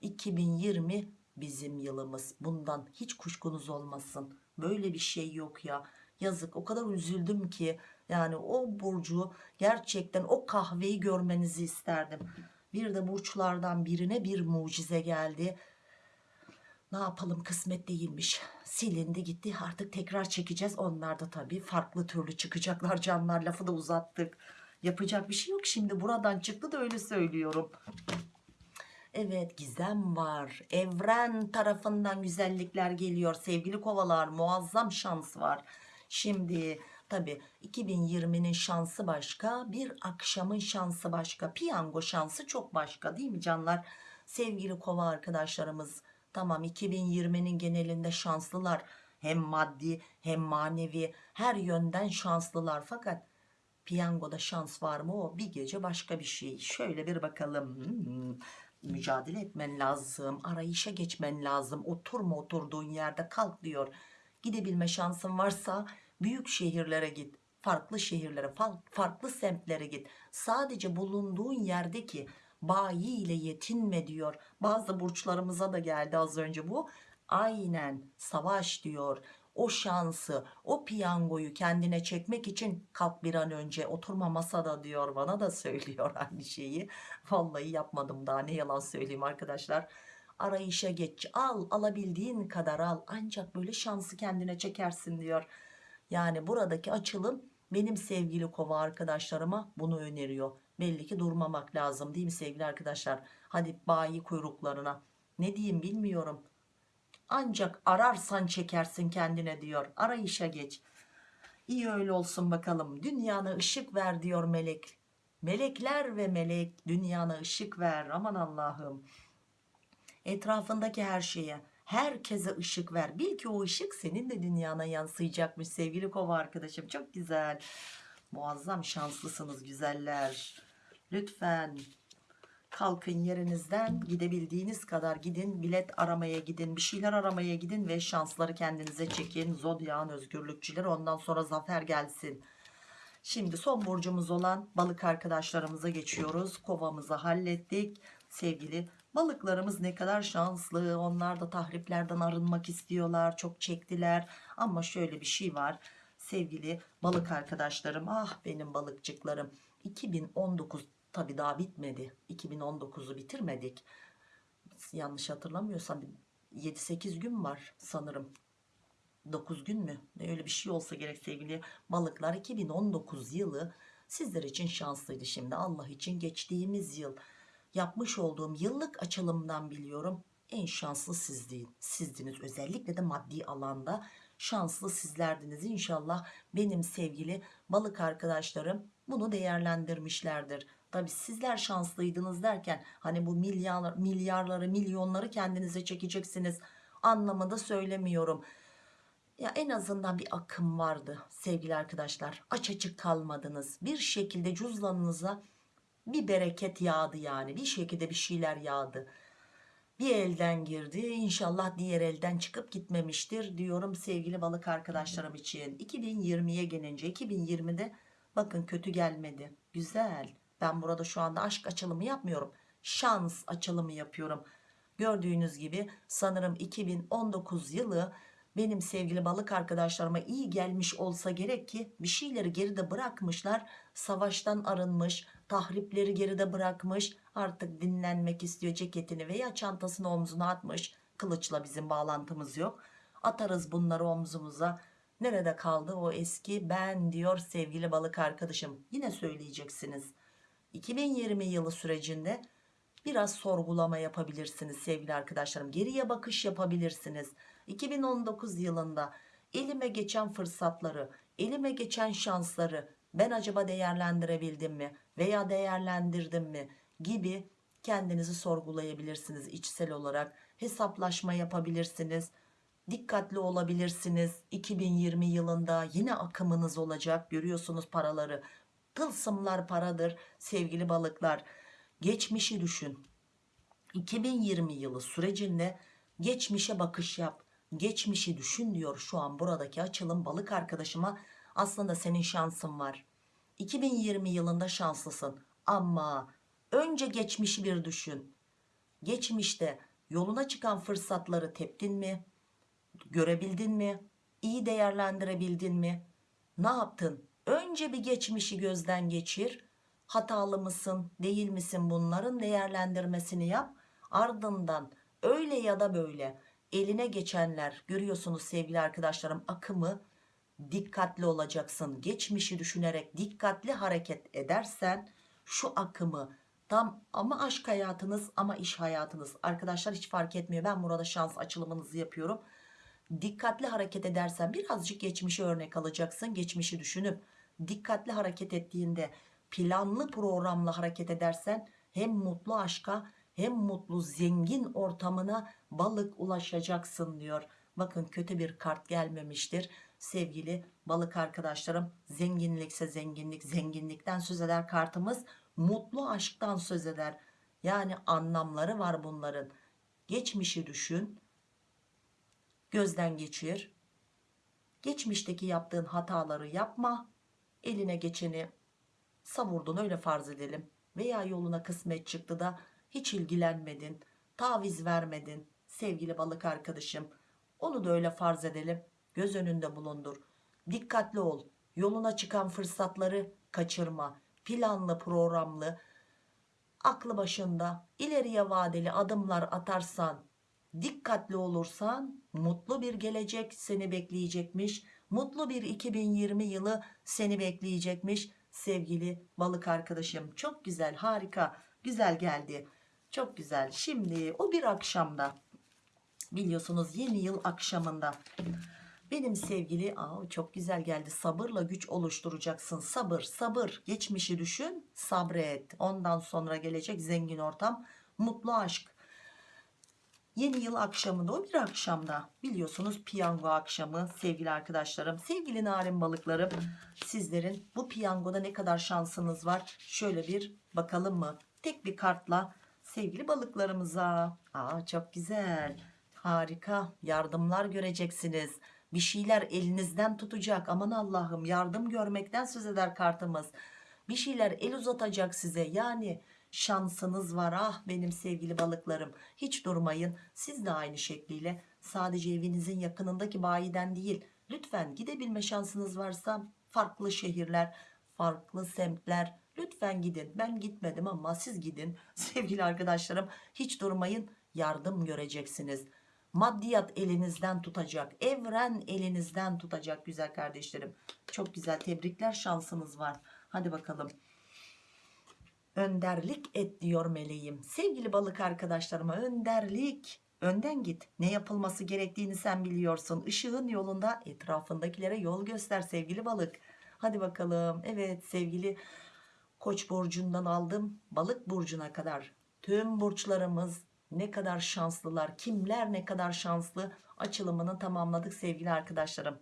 2020 bizim yılımız. Bundan hiç kuşkunuz olmasın. Böyle bir şey yok ya. Yazık. O kadar üzüldüm ki. Yani o burcu gerçekten o kahveyi görmenizi isterdim. Bir de burçlardan birine bir mucize geldi. Ne yapalım? Kısmet değilmiş. Silindi gitti. Artık tekrar çekeceğiz. Onlar da tabii farklı türlü çıkacaklar. Canlar lafı da uzattık. Yapacak bir şey yok. Şimdi buradan çıktı da öyle söylüyorum Evet gizem var. Evren tarafından güzellikler geliyor. Sevgili kovalar muazzam şans var. Şimdi tabi 2020'nin şansı başka. Bir akşamın şansı başka. Piyango şansı çok başka değil mi canlar? Sevgili kova arkadaşlarımız tamam 2020'nin genelinde şanslılar. Hem maddi hem manevi her yönden şanslılar. Fakat piyangoda şans var mı o bir gece başka bir şey. Şöyle bir bakalım. Mücadele etmen lazım arayışa geçmen lazım. Oturma oturduğun yerde kalk diyor. Gidebilme şansın varsa büyük şehirlere git farklı şehirlere farklı semtlere git. Sadece bulunduğun yerdeki bayi ile yetinme diyor. Bazı burçlarımıza da geldi az önce bu. Aynen savaş diyor o şansı o piyangoyu kendine çekmek için kalk bir an önce oturma masada diyor bana da söylüyor aynı şeyi. Vallahi yapmadım daha ne yalan söyleyeyim arkadaşlar. Arayışa geç al alabildiğin kadar al. Ancak böyle şansı kendine çekersin diyor. Yani buradaki açılım benim sevgili kova arkadaşlarıma bunu öneriyor. Belli ki durmamak lazım değil mi sevgili arkadaşlar? Hadi bayi kuyruklarına. Ne diyeyim bilmiyorum ancak ararsan çekersin kendine diyor. Arayışa geç. İyi öyle olsun bakalım. Dünyana ışık ver diyor melek. Melekler ve melek dünyana ışık ver. Aman Allah'ım. Etrafındaki her şeye herkese ışık ver. Bil ki o ışık senin de dünyana yansıyacakmış sevgili kova arkadaşım. Çok güzel. Muazzam şanslısınız güzeller. Lütfen kalkın yerinizden gidebildiğiniz kadar gidin bilet aramaya gidin bir şeyler aramaya gidin ve şansları kendinize çekin zodyağın özgürlükçüleri ondan sonra zafer gelsin Şimdi son burcumuz olan balık arkadaşlarımıza geçiyoruz. Kovamızı hallettik. Sevgili balıklarımız ne kadar şanslı. Onlar da tahriplerden arınmak istiyorlar. Çok çektiler. Ama şöyle bir şey var. Sevgili balık arkadaşlarım. Ah benim balıkçıklarım. 2019 tabi daha bitmedi. 2019'u bitirmedik. Yanlış hatırlamıyorsam 7-8 gün var sanırım 9 gün mü? Öyle bir şey olsa gerek sevgili balıklar. 2019 yılı sizler için şanslıydı şimdi. Allah için geçtiğimiz yıl yapmış olduğum yıllık açılımdan biliyorum. En şanslı sizdin, sizdiniz. Özellikle de maddi alanda şanslı sizlerdiniz. İnşallah benim sevgili balık arkadaşlarım bunu değerlendirmişlerdir. Tabi sizler şanslıydınız derken hani bu milyar, milyarları milyonları kendinize çekeceksiniz anlamında söylemiyorum. Ya en azından bir akım vardı sevgili arkadaşlar. Aç açık kalmadınız. Bir şekilde cüzdanınıza bir bereket yağdı yani. Bir şekilde bir şeyler yağdı. Bir elden girdi inşallah diğer elden çıkıp gitmemiştir diyorum sevgili balık arkadaşlarım için. 2020'ye gelince 2020'de bakın kötü gelmedi. Güzel ben burada şu anda aşk açılımı yapmıyorum. Şans açılımı yapıyorum. Gördüğünüz gibi sanırım 2019 yılı benim sevgili balık arkadaşlarıma iyi gelmiş olsa gerek ki bir şeyleri geride bırakmışlar. Savaştan arınmış tahripleri geride bırakmış artık dinlenmek istiyor ceketini veya çantasını omzuna atmış. Kılıçla bizim bağlantımız yok. Atarız bunları omzumuza. Nerede kaldı o eski ben diyor sevgili balık arkadaşım. Yine söyleyeceksiniz 2020 yılı sürecinde biraz sorgulama yapabilirsiniz sevgili arkadaşlarım. Geriye bakış yapabilirsiniz. 2019 yılında elime geçen fırsatları elime geçen şansları ben acaba değerlendirebildim mi veya değerlendirdim mi gibi kendinizi sorgulayabilirsiniz. İçsel olarak hesaplaşma yapabilirsiniz. Dikkatli olabilirsiniz. 2020 yılında yine akımınız olacak. Görüyorsunuz paraları tılsımlar paradır sevgili balıklar. Geçmişi düşün. 2020 yılı sürecinde geçmişe bakış yap. Geçmişi düşün diyor şu an buradaki açılım balık arkadaşıma. Aslında senin şansın var. 2020 yılında şanslısın. Ama önce geçmişi bir düşün. Geçmişte yoluna çıkan fırsatları teptin mi? Görebildin mi? İyi değerlendirebildin mi? Ne yaptın önce bir geçmişi gözden geçir. Hatalı mısın değil misin bunların değerlendirmesini yap. Ardından öyle ya da böyle eline geçenler görüyorsunuz sevgili arkadaşlarım akımı dikkatli olacaksın. Geçmişi düşünerek dikkatli hareket edersen şu akımı tam ama aşk hayatınız ama iş hayatınız. Arkadaşlar hiç fark etmiyor. Ben burada şans açılımınızı yapıyorum. Dikkatli hareket edersen birazcık geçmişi örnek alacaksın geçmişi düşünüp dikkatli hareket ettiğinde planlı programla hareket edersen hem mutlu aşka hem mutlu zengin ortamına balık ulaşacaksın diyor. Bakın kötü bir kart gelmemiştir. Sevgili balık arkadaşlarım zenginlikse zenginlik zenginlikten söz eder kartımız. Mutlu aşktan söz eder. Yani anlamları var bunların. Geçmişi düşün. Gözden geçir. Geçmişteki yaptığın hataları yapma. Eline geçeni savurdun öyle farz edelim. Veya yoluna kısmet çıktı da hiç ilgilenmedin. Taviz vermedin sevgili balık arkadaşım. Onu da öyle farz edelim. Göz önünde bulundur. Dikkatli ol. Yoluna çıkan fırsatları kaçırma. Planlı programlı aklı başında ileriye vadeli adımlar atarsan dikkatli olursan mutlu bir gelecek seni bekleyecekmiş mutlu bir 2020 yılı seni bekleyecekmiş sevgili balık arkadaşım. Çok güzel harika güzel geldi. Çok güzel. Şimdi o bir akşamda biliyorsunuz yeni yıl akşamında benim sevgili aa, çok güzel geldi sabırla güç oluşturacaksın sabır sabır geçmişi düşün sabret. Ondan sonra gelecek zengin ortam mutlu aşk yeni yıl akşamında o bir akşamda. Biliyorsunuz piyango akşamı sevgili arkadaşlarım. Sevgili narin balıklarım sizlerin bu piyangoda ne kadar şansınız var? Şöyle bir bakalım mı? Tek bir kartla sevgili balıklarımıza. Aa çok güzel. Harika. Yardımlar göreceksiniz. Bir şeyler elinizden tutacak. Aman Allah'ım yardım görmekten söz eder kartımız. Bir şeyler el uzatacak size. Yani şansınız var. Ah benim sevgili balıklarım. Hiç durmayın. Siz de aynı şekliyle. Sadece evinizin yakınındaki bayiden değil lütfen gidebilme şansınız varsa farklı şehirler farklı semtler. Lütfen gidin. Ben gitmedim ama siz gidin. Sevgili arkadaşlarım hiç durmayın. Yardım göreceksiniz. Maddiyat elinizden tutacak evren elinizden tutacak güzel kardeşlerim. Çok güzel tebrikler. Şansınız var. Hadi bakalım önderlik et diyor meleğim. Sevgili balık arkadaşlarıma önderlik. Önden git. Ne yapılması gerektiğini sen biliyorsun. Işığın yolunda etrafındakilere yol göster sevgili balık. Hadi bakalım. Evet sevgili koç burcundan aldım. Balık burcuna kadar tüm burçlarımız ne kadar şanslılar kimler ne kadar şanslı açılımını tamamladık sevgili arkadaşlarım.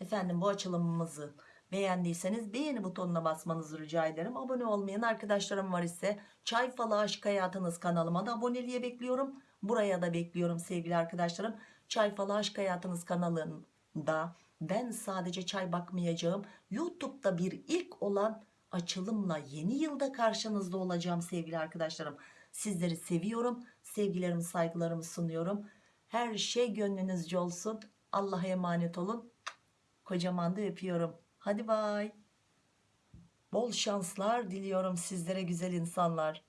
Efendim bu açılımımızı beğendiyseniz beğeni butonuna basmanızı rica ederim. Abone olmayan arkadaşlarım var ise çay falı aşk hayatınız kanalıma da aboneliğe bekliyorum. Buraya da bekliyorum sevgili arkadaşlarım. Çay falı aşk hayatınız kanalında ben sadece çay bakmayacağım youtube'da bir ilk olan açılımla yeni yılda karşınızda olacağım sevgili arkadaşlarım. Sizleri seviyorum sevgilerimi saygılarımı sunuyorum. Her şey gönlünüzce olsun. Allah'a emanet olun. Kocaman da öpüyorum hadi bay. Bol şanslar diliyorum sizlere güzel insanlar